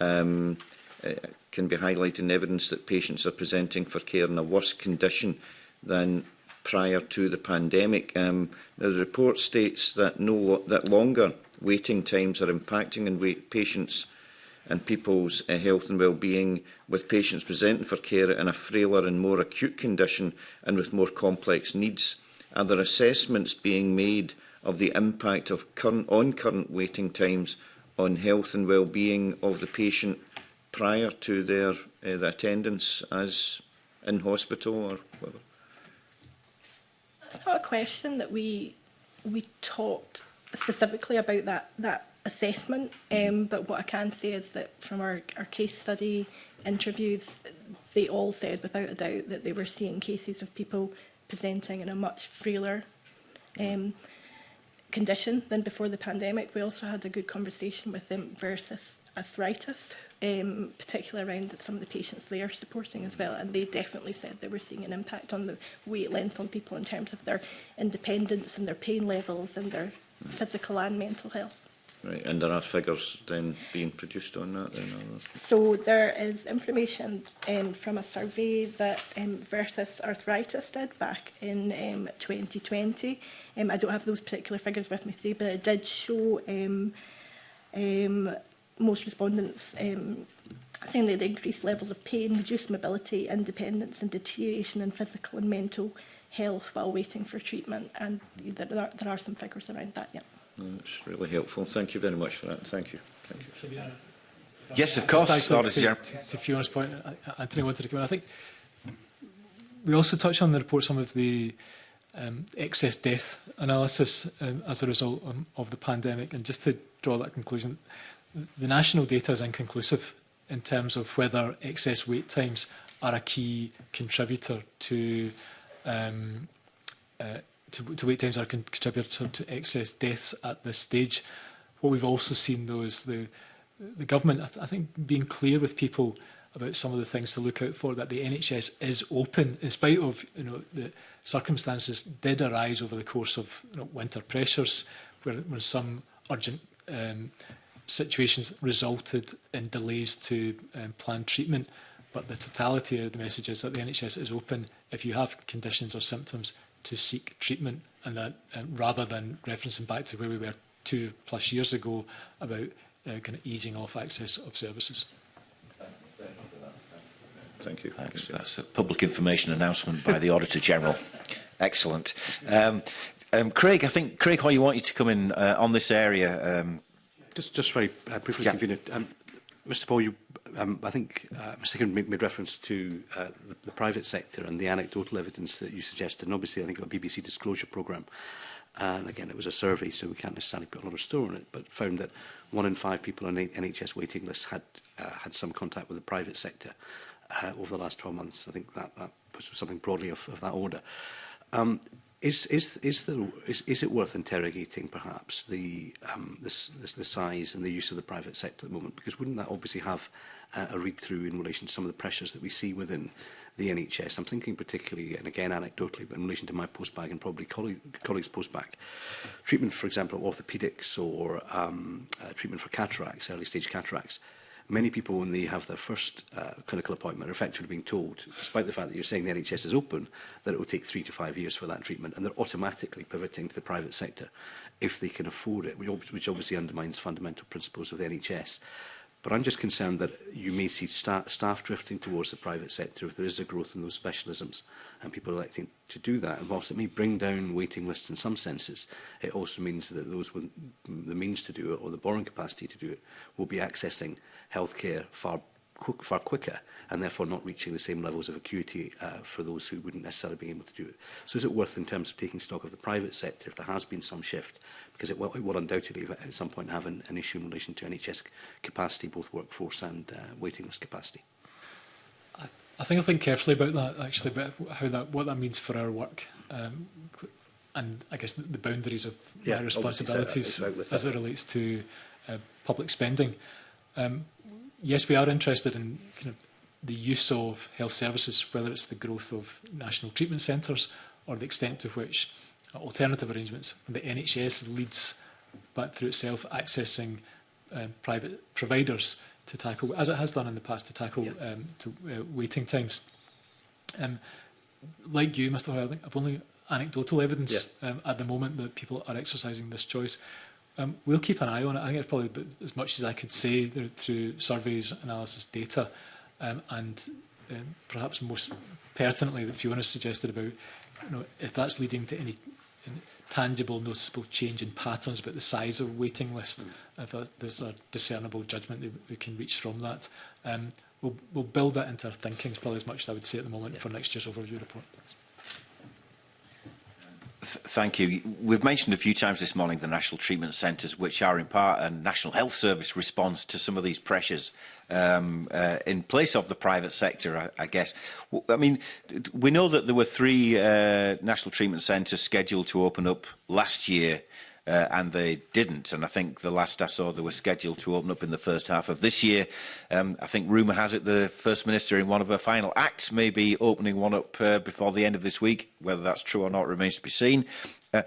um, eh, can be highlighted in evidence that patients are presenting for care in a worse condition than prior to the pandemic. Um, now the report states that no that longer waiting times are impacting on wait patients' and people's uh, health and well-being, with patients presenting for care in a frailer and more acute condition and with more complex needs? Are there assessments being made of the impact of current, on current waiting times on health and well-being of the patient prior to their uh, the attendance as in hospital or whatever? That's not a question that we we talked specifically about that that assessment. Um, but what I can say is that from our, our case study interviews, they all said without a doubt that they were seeing cases of people presenting in a much frailer um, condition than before the pandemic. We also had a good conversation with them versus arthritis, um, particularly around some of the patients they are supporting as well. And they definitely said they were seeing an impact on the wait length on people in terms of their independence and their pain levels and their right. Hmm. physical and mental health. Right, and there are figures then being produced on that then? So there is information um, from a survey that um, Versus Arthritis did back in um, 2020 Um, I don't have those particular figures with me today, but it did show um, um, most respondents um, saying that the increased levels of pain, reduced mobility, independence and deterioration in physical and mental health while waiting for treatment. And there are, there are some figures around that, yeah. That's mm, really helpful. Thank you very much for that. Thank you. Thank you. Yes, of course. Just to, to, to Fiona's point, Anthony wanted to come in. I think we also touched on the report some of the um, excess death analysis um, as a result um, of the pandemic. And just to draw that conclusion, the national data is inconclusive in terms of whether excess wait times are a key contributor to um, uh, to, to wait times are a contributor to excess deaths at this stage. What we've also seen though is the the government I, th I think being clear with people about some of the things to look out for that the NHS is open in spite of you know the circumstances did arise over the course of you know, winter pressures where, where some urgent um, situations resulted in delays to um, planned treatment but the totality of the message is that the NHS is open if you have conditions or symptoms to seek treatment and that um, rather than referencing back to where we were two plus years ago about uh, kind of easing off access of services. Thank you. Thanks. That's a public information announcement by the Auditor General. Excellent. Um, um, Craig, I think Craig why you want you to come in uh, on this area. Um, just, just very uh, briefly, yeah. convener. Um, Mr. Paul, you, um, I think uh, Mr. Kim made, made reference to uh, the, the private sector and the anecdotal evidence that you suggested, and obviously I think a BBC disclosure programme. And again, it was a survey, so we can't necessarily put a lot of store on it, but found that one in five people on NHS waiting lists had uh, had some contact with the private sector uh, over the last 12 months. I think that, that puts something broadly of, of that order. Um, is, is, is, the, is, is it worth interrogating, perhaps, the, um, the, the, the size and the use of the private sector at the moment? Because wouldn't that obviously have uh, a read-through in relation to some of the pressures that we see within the NHS? I'm thinking particularly, and again anecdotally, but in relation to my postbag and probably colleague, colleagues' postbag, treatment, for example, orthopedics or um, uh, treatment for cataracts, early-stage cataracts, Many people, when they have their first uh, clinical appointment, are effectively being told, despite the fact that you're saying the NHS is open, that it will take three to five years for that treatment, and they're automatically pivoting to the private sector if they can afford it, which obviously undermines fundamental principles of the NHS. But I'm just concerned that you may see sta staff drifting towards the private sector if there is a growth in those specialisms and people electing to do that. And whilst it may bring down waiting lists in some senses, it also means that those with the means to do it or the borrowing capacity to do it will be accessing healthcare far quick, far quicker and therefore not reaching the same levels of acuity uh, for those who wouldn't necessarily be able to do it. So is it worth in terms of taking stock of the private sector if there has been some shift? Because it will, it will undoubtedly at some point have an, an issue in relation to NHS capacity, both workforce and uh, waiting list capacity. I, I think I'll think carefully about that actually, about how that, what that means for our work. Um, and I guess the boundaries of yeah, my uh, responsibilities so, exactly. as it relates to uh, public spending. Um, yes, we are interested in kind of the use of health services, whether it's the growth of national treatment centres or the extent to which alternative arrangements, the NHS leads but through itself accessing um, private providers to tackle, as it has done in the past, to tackle yeah. um, to uh, waiting times. Um, like you, Mr. Hoyle, I've only anecdotal evidence yeah. um, at the moment that people are exercising this choice. Um, we'll keep an eye on it. I think it's probably as much as I could say through surveys, analysis, data, um, and um, perhaps most pertinently that Fiona suggested about you know, if that's leading to any tangible, noticeable change in patterns about the size of waiting list, mm. if there's a discernible judgment that we can reach from that. Um, we'll, we'll build that into our thinking, probably as much as I would say at the moment yeah. for next year's overview report thank you. We've mentioned a few times this morning the National Treatment Centres, which are in part a National Health Service response to some of these pressures um, uh, in place of the private sector, I, I guess. I mean, we know that there were three uh, National Treatment Centres scheduled to open up last year uh, and they didn't. And I think the last I saw, they were scheduled to open up in the first half of this year. Um, I think rumour has it the First Minister, in one of her final acts, may be opening one up uh, before the end of this week. Whether that's true or not remains to be seen. Uh,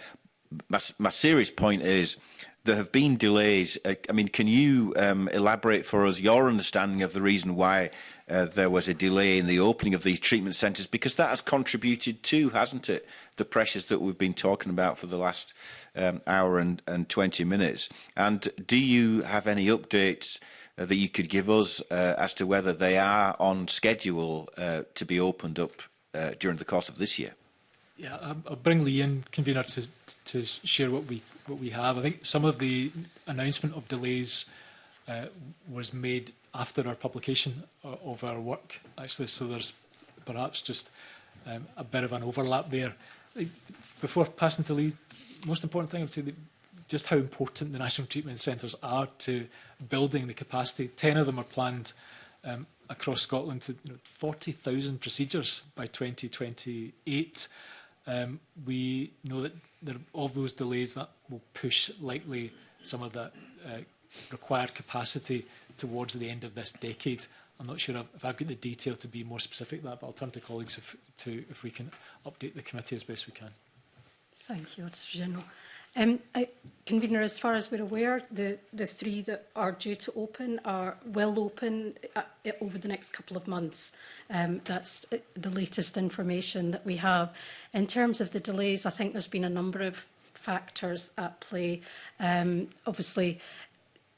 my, my serious point is there have been delays. Uh, I mean, can you um, elaborate for us your understanding of the reason why uh, there was a delay in the opening of these treatment centres because that has contributed to, hasn't it, the pressures that we've been talking about for the last um, hour and, and 20 minutes. And do you have any updates uh, that you could give us uh, as to whether they are on schedule uh, to be opened up uh, during the course of this year? Yeah, I'll bring Lee in, convener, to, to share what we what we have. I think some of the announcement of delays uh, was made after our publication uh, of our work, actually. So there's perhaps just um, a bit of an overlap there. Before passing to Lee, most important thing I would say that just how important the national treatment centres are to building the capacity. Ten of them are planned um, across Scotland to you know, 40,000 procedures by 2028. Um, we know that there, of those delays that will push likely some of that uh, required capacity towards the end of this decade. I'm not sure if I've got the detail to be more specific that, but I'll turn to colleagues if, to, if we can update the committee as best we can. Thank you, Auditor General. Um, I, Convener, as far as we're aware, the, the three that are due to open are will open uh, over the next couple of months. Um, that's uh, the latest information that we have. In terms of the delays, I think there's been a number of factors at play. Um, obviously,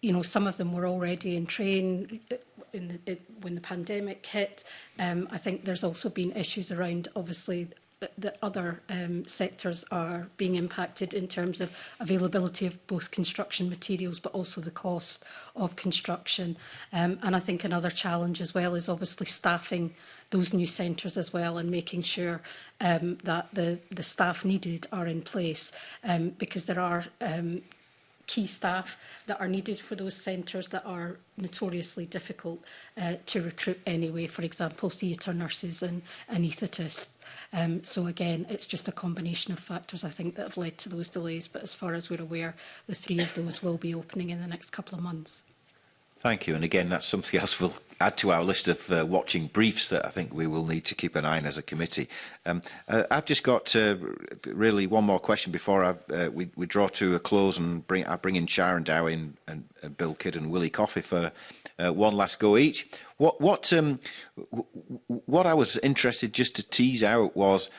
you know, some of them were already in train uh, in the, it, uh, when the pandemic hit. Um, I think there's also been issues around, obviously, that other um, sectors are being impacted in terms of availability of both construction materials but also the cost of construction. Um, and I think another challenge as well is obviously staffing those new centres as well and making sure um, that the, the staff needed are in place um, because there are um, key staff that are needed for those centres that are notoriously difficult uh, to recruit anyway, for example, theatre nurses and anaesthetists. Um, so again, it's just a combination of factors, I think, that have led to those delays. But as far as we're aware, the three of those will be opening in the next couple of months. Thank you. And again, that's something else we'll add to our list of uh, watching briefs that I think we will need to keep an eye on as a committee. Um, uh, I've just got uh, really one more question before I, uh, we, we draw to a close and bring, I bring in Sharon Dow and, and, uh, and Bill Kidd and Willie Coffey for uh, one last go each. What, what, um, what I was interested just to tease out was,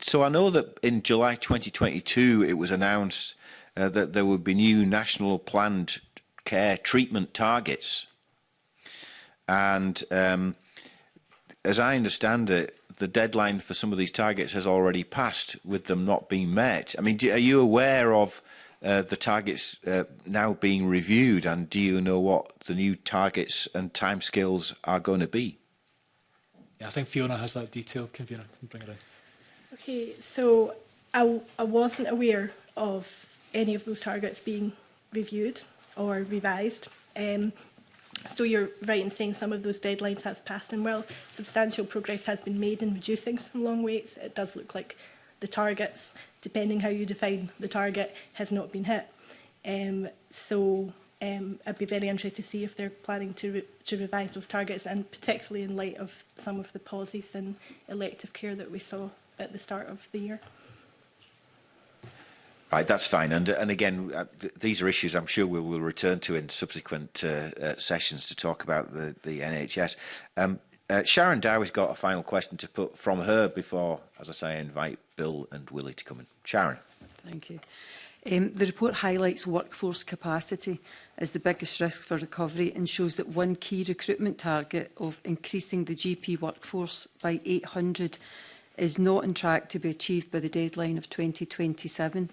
so I know that in July 2022 it was announced uh, that there would be new national planned care treatment targets. And um, as I understand it, the deadline for some of these targets has already passed with them not being met. I mean, do, are you aware of uh, the targets uh, now being reviewed and do you know what the new targets and timescales are going to be? Yeah, I think Fiona has that detail. Can Fiona can bring it in? Okay, so I, I wasn't aware of any of those targets being reviewed or revised. Um, so you're right in saying some of those deadlines has passed and while substantial progress has been made in reducing some long waits, it does look like the targets, depending how you define the target, has not been hit. Um, so um, I'd be very interested to see if they're planning to, re to revise those targets and particularly in light of some of the pauses in elective care that we saw at the start of the year. Right, that's fine. And, and again, uh, th these are issues I'm sure we will return to in subsequent uh, uh, sessions to talk about the, the NHS. Um, uh, Sharon has got a final question to put from her before, as I say, I invite Bill and Willie to come in. Sharon. Thank you. Um, the report highlights workforce capacity as the biggest risk for recovery and shows that one key recruitment target of increasing the GP workforce by 800 is not on track to be achieved by the deadline of 2027.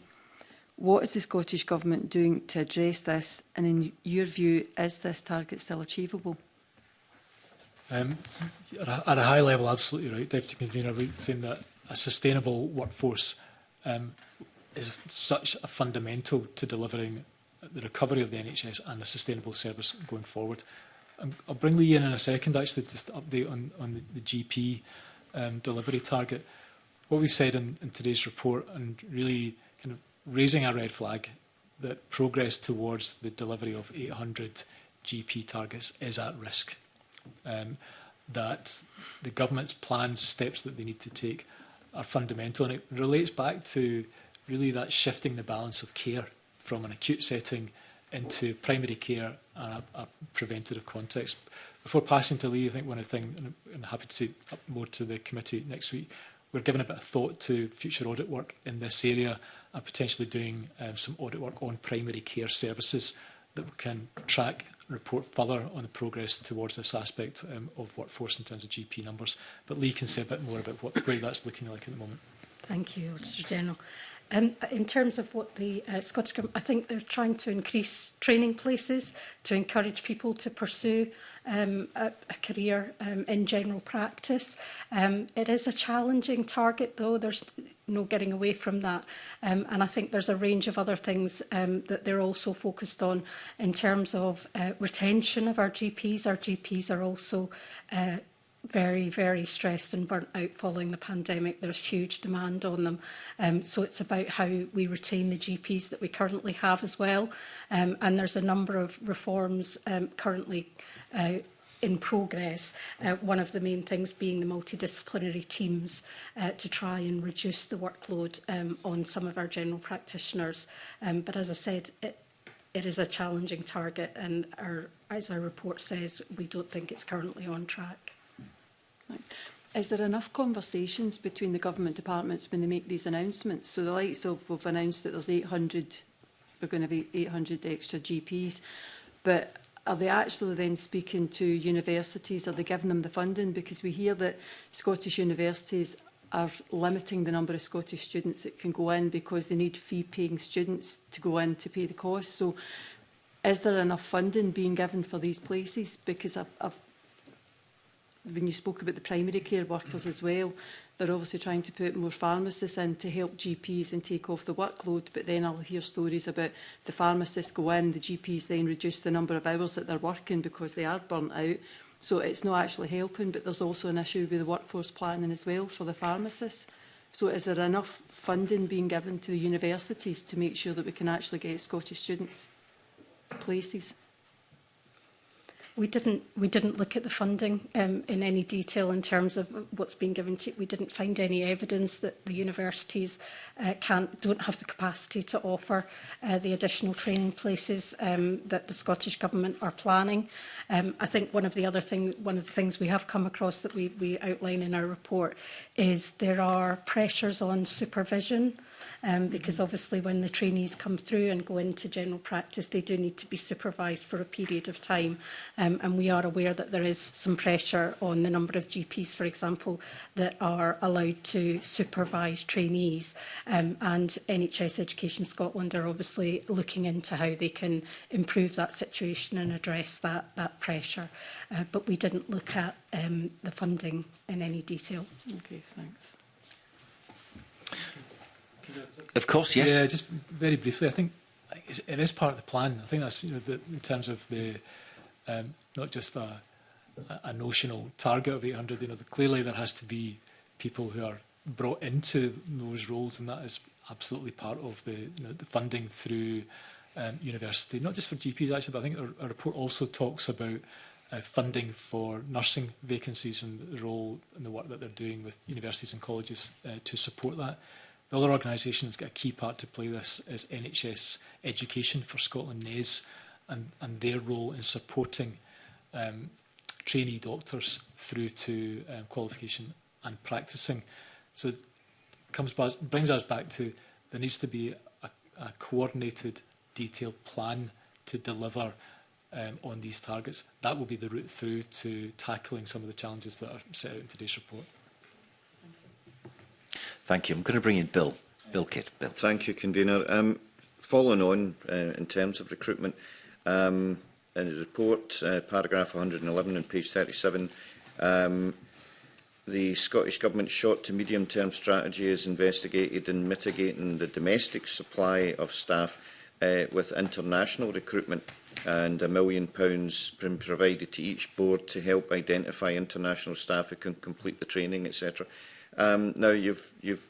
What is the Scottish Government doing to address this? And in your view, is this target still achievable? Um, at a high level, absolutely right, Deputy Convener, We've saying that a sustainable workforce um, is such a fundamental to delivering the recovery of the NHS and a sustainable service going forward. Um, I'll bring Lee in in a second, actually, just to update on, on the, the GP um, delivery target. What we've said in, in today's report, and really raising a red flag that progress towards the delivery of 800 GP targets is at risk. Um, that the government's plans, steps that they need to take are fundamental and it relates back to really that shifting the balance of care from an acute setting into primary care and a, a preventative context. Before passing to Lee, I think one of the things, and I'm happy to say more to the committee next week, we're giving a bit of thought to future audit work in this area and potentially doing um, some audit work on primary care services that can track and report further on the progress towards this aspect um, of workforce in terms of GP numbers. But Lee can say a bit more about what, way that's looking like at the moment. Thank you, Auditor General. Um, in terms of what the uh, Scottish Government, I think they're trying to increase training places to encourage people to pursue um, a, a career um, in general practice. Um, it is a challenging target though. There's no getting away from that. Um, and I think there's a range of other things um, that they're also focused on in terms of uh, retention of our GPs. Our GPs are also uh, very, very stressed and burnt out following the pandemic. There's huge demand on them. Um, so it's about how we retain the GPs that we currently have as well. Um, and there's a number of reforms um, currently uh, in progress, uh, one of the main things being the multidisciplinary teams uh, to try and reduce the workload um, on some of our general practitioners. Um, but as I said, it, it is a challenging target and our, as our report says, we don't think it's currently on track. Thanks. Is there enough conversations between the government departments when they make these announcements? So the likes of, we've announced that there's 800, we're going to have 800 extra GPs, but Are they actually then speaking to universities? Are they giving them the funding? Because we hear that Scottish universities are limiting the number of Scottish students that can go in because they need fee-paying students to go in to pay the cost. So is there enough funding being given for these places? Because I've, I've when you spoke about the primary care workers as well, They're obviously trying to put more pharmacists in to help GPs and take off the workload, but then I'll hear stories about the pharmacists go in, the GPs then reduce the number of hours that they're working because they are burnt out. So it's not actually helping, but there's also an issue with the workforce planning as well for the pharmacists. So is there enough funding being given to the universities to make sure that we can actually get Scottish students places? We didn't, we didn't look at the funding um, in any detail in terms of what's been given to We didn't find any evidence that the universities uh, can't, don't have the capacity to offer uh, the additional training places um, that the Scottish Government are planning. Um, I think one of the other thing, one of the things we have come across that we, we outline in our report is there are pressures on supervision um, because obviously when the trainees come through and go into general practice, they do need to be supervised for a period of time. Um, and we are aware that there is some pressure on the number of GPs, for example, that are allowed to supervise trainees. Um, and NHS Education Scotland are obviously looking into how they can improve that situation and address that, that pressure. Uh, but we didn't look at um, the funding in any detail. Okay, thanks. Of course, yes. Yeah, just very briefly, I think it is part of the plan. I think that's you know, the, in terms of the um, not just a, a notional target of 800. You know, the, clearly there has to be people who are brought into those roles, and that is absolutely part of the, you know, the funding through um, university, not just for GPs actually, but I think our, our report also talks about uh, funding for nursing vacancies and the role and the work that they're doing with universities and colleges uh, to support that. The other organisation that's got a key part to play this is NHS Education for Scotland NES and, and their role in supporting um, trainee doctors through to um, qualification and practising. So it comes back, brings us back to there needs to be a, a coordinated, detailed plan to deliver um, on these targets. That will be the route through to tackling some of the challenges that are set out in today's report. Thank you. I'm going to bring in Bill. Bill Kidd. Bill. Thank you, Convener. Um, following on uh, in terms of recruitment, um, in the report, uh, paragraph 111 and page 37, um, the Scottish Government's short to medium term strategy is investigated in mitigating the domestic supply of staff uh, with international recruitment and a million pounds been provided to each board to help identify international staff who can complete the training, etc. Um, now, you've, you've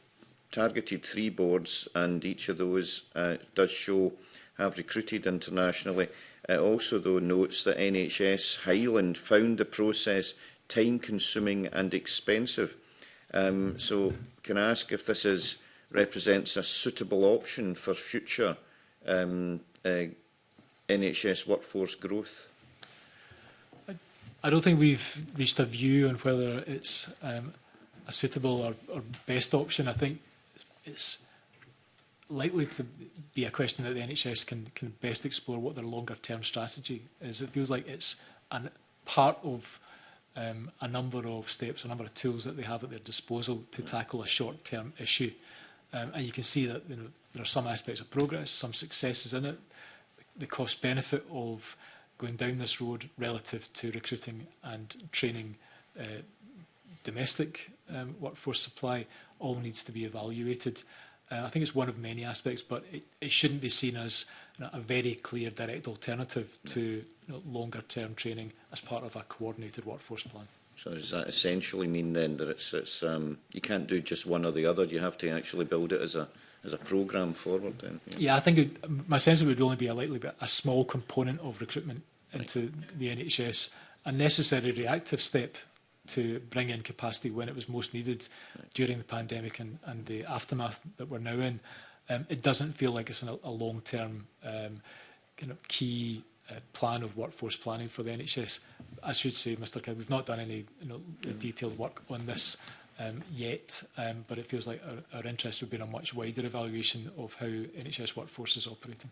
targeted three boards, and each of those uh, does show have recruited internationally. It uh, also, though, notes that NHS Highland found the process time-consuming and expensive. Um, so can I ask if this is, represents a suitable option for future um, uh, NHS workforce growth? I, I don't think we've reached a view on whether it's um, a suitable or, or best option, I think it's likely to be a question that the NHS can, can best explore what their longer term strategy is. It feels like it's an, part of um, a number of steps, a number of tools that they have at their disposal to tackle a short term issue. Um, and you can see that you know, there are some aspects of progress, some successes in it, the cost benefit of going down this road relative to recruiting and training uh, domestic um, workforce supply all needs to be evaluated. Uh, I think it's one of many aspects, but it, it shouldn't be seen as you know, a very clear direct alternative to you know, longer term training as part of a coordinated workforce plan. So does that essentially mean then that it's, it's um, you can't do just one or the other? You have to actually build it as a as a program forward then? Yeah, yeah I think it, my sense it would only be a likely bit, a small component of recruitment into right. the NHS, a necessary reactive step to bring in capacity when it was most needed right. during the pandemic and, and the aftermath that we're now in. Um, it doesn't feel like it's an, a long-term um, kind of key uh, plan of workforce planning for the NHS. I should say, Mr Kidd, we've not done any you know, mm. detailed work on this um, yet, um, but it feels like our, our interest would be in a much wider evaluation of how NHS workforce is operating.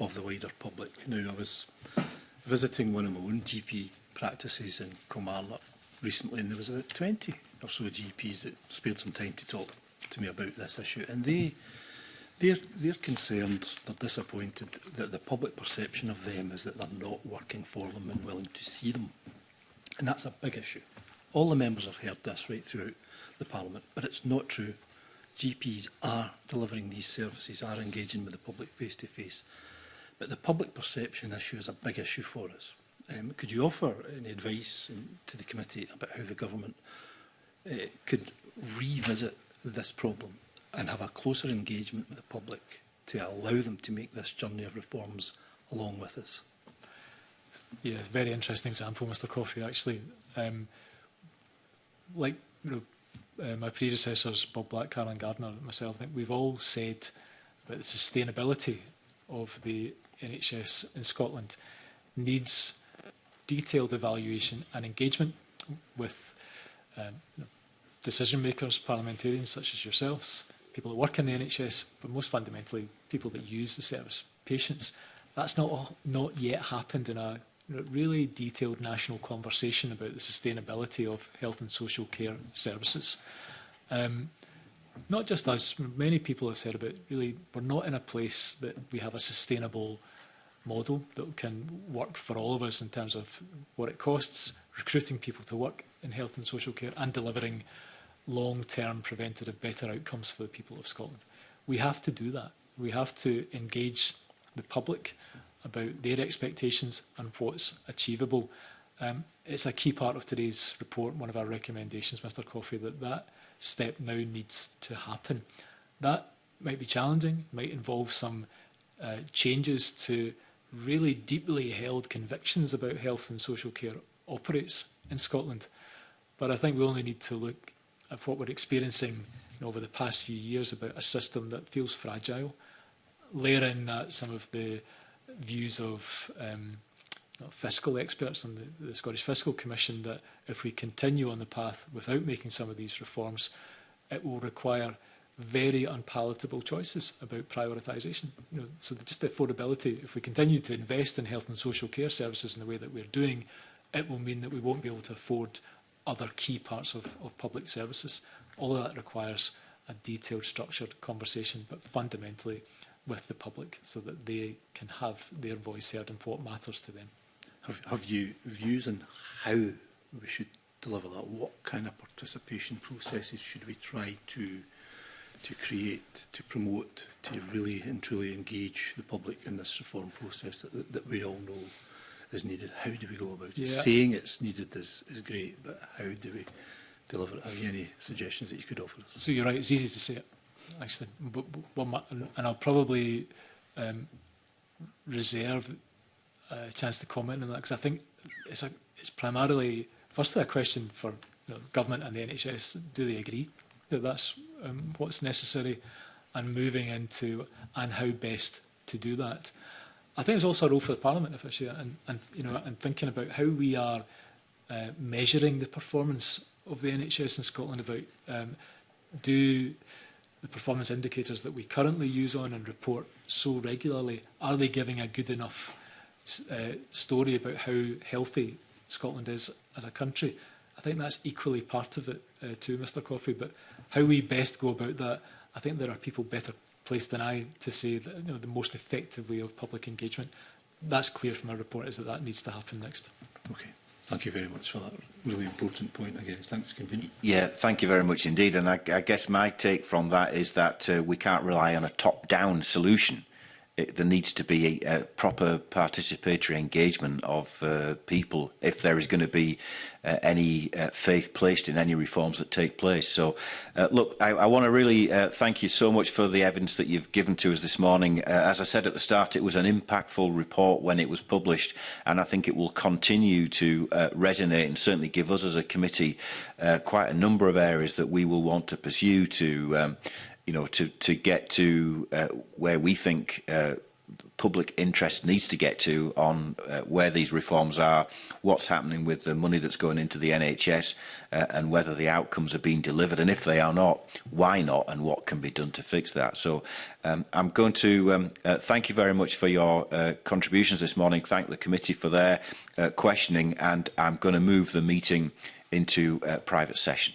of the wider public. Now, I was visiting one of my own GP practices in Kilmarnock recently, and there was about 20 so GPs that spared some time to talk to me about this issue, and they they're they're concerned, they're disappointed that the public perception of them is that they're not working for them and willing to see them, and that's a big issue. All the members have heard this right throughout the Parliament, but it's not true. GPs are delivering these services, are engaging with the public face to face. But the public perception issue is a big issue for us. Um, could you offer any advice in, um, to the committee about how the government uh, could revisit this problem and have a closer engagement with the public to allow them to make this journey of reforms along with us. Yeah, very interesting example, Mr Coffey, actually. Um, like you know, uh, my predecessors, Bob Black, Carolyn Gardner and myself, I think we've all said that the sustainability of the NHS in Scotland needs detailed evaluation and engagement with um, you know, decision makers, parliamentarians such as yourselves, people that work in the NHS, but most fundamentally people that use the service, patients. That's not not yet happened in a really detailed national conversation about the sustainability of health and social care services. Um, not just us, many people have said about really we're not in a place that we have a sustainable model that can work for all of us in terms of what it costs, recruiting people to work in health and social care and delivering long-term preventative better outcomes for the people of Scotland. We have to do that. We have to engage the public about their expectations and what's achievable. Um, it's a key part of today's report, one of our recommendations, Mr Coffey, that that step now needs to happen. That might be challenging, might involve some uh, changes to really deeply held convictions about health and social care operates in Scotland. But I think we only need to look of what we're experiencing you know, over the past few years about a system that feels fragile. Layer in that some of the views of um, fiscal experts and the, the Scottish Fiscal Commission that if we continue on the path without making some of these reforms, it will require very unpalatable choices about prioritisation. You know, so the, just the affordability, if we continue to invest in health and social care services in the way that we're doing, it will mean that we won't be able to afford other key parts of, of public services. All of that requires a detailed, structured conversation, but fundamentally with the public so that they can have their voice heard and what matters to them. Have, have you views on how we should deliver that? What kind of participation processes should we try to to create, to promote, to really and truly engage the public in this reform process that, that, that we all know is needed. How do we go about it? Yeah. Saying it's needed is, is great, but how do we deliver it? Have you any suggestions that you could offer us? So you're right, it's easy to say it, actually. But, but, and I'll probably um, reserve a chance to comment on that because I think it's, a, it's primarily, firstly, a question for the government and the NHS. Do they agree that that's um, what's necessary? And moving into and how best to do that. I think there's also a role for the Parliament if issue and, and you know and thinking about how we are uh, measuring the performance of the NHS in Scotland about um, do the performance indicators that we currently use on and report so regularly are they giving a good enough uh, story about how healthy Scotland is as a country I think that's equally part of it uh, too Mr Coffey but how we best go about that I think there are people better place than I to say that you know, the most effective way of public engagement. That's clear from our report is that that needs to happen next. Okay. Thank you very much for that really important point again. Thanks, convenient. Yeah, thank you very much indeed. And I, I guess my take from that is that uh, we can't rely on a top-down solution it, there needs to be a, a proper participatory engagement of uh, people if there is going to be uh, any uh, faith placed in any reforms that take place. So, uh, look, I, I want to really uh, thank you so much for the evidence that you've given to us this morning. Uh, as I said at the start, it was an impactful report when it was published, and I think it will continue to uh, resonate and certainly give us as a committee uh, quite a number of areas that we will want to pursue to um, you know, to, to get to uh, where we think uh, public interest needs to get to on uh, where these reforms are, what's happening with the money that's going into the NHS, uh, and whether the outcomes are being delivered, and if they are not, why not, and what can be done to fix that. So um, I'm going to um, uh, thank you very much for your uh, contributions this morning, thank the committee for their uh, questioning, and I'm going to move the meeting into a uh, private session.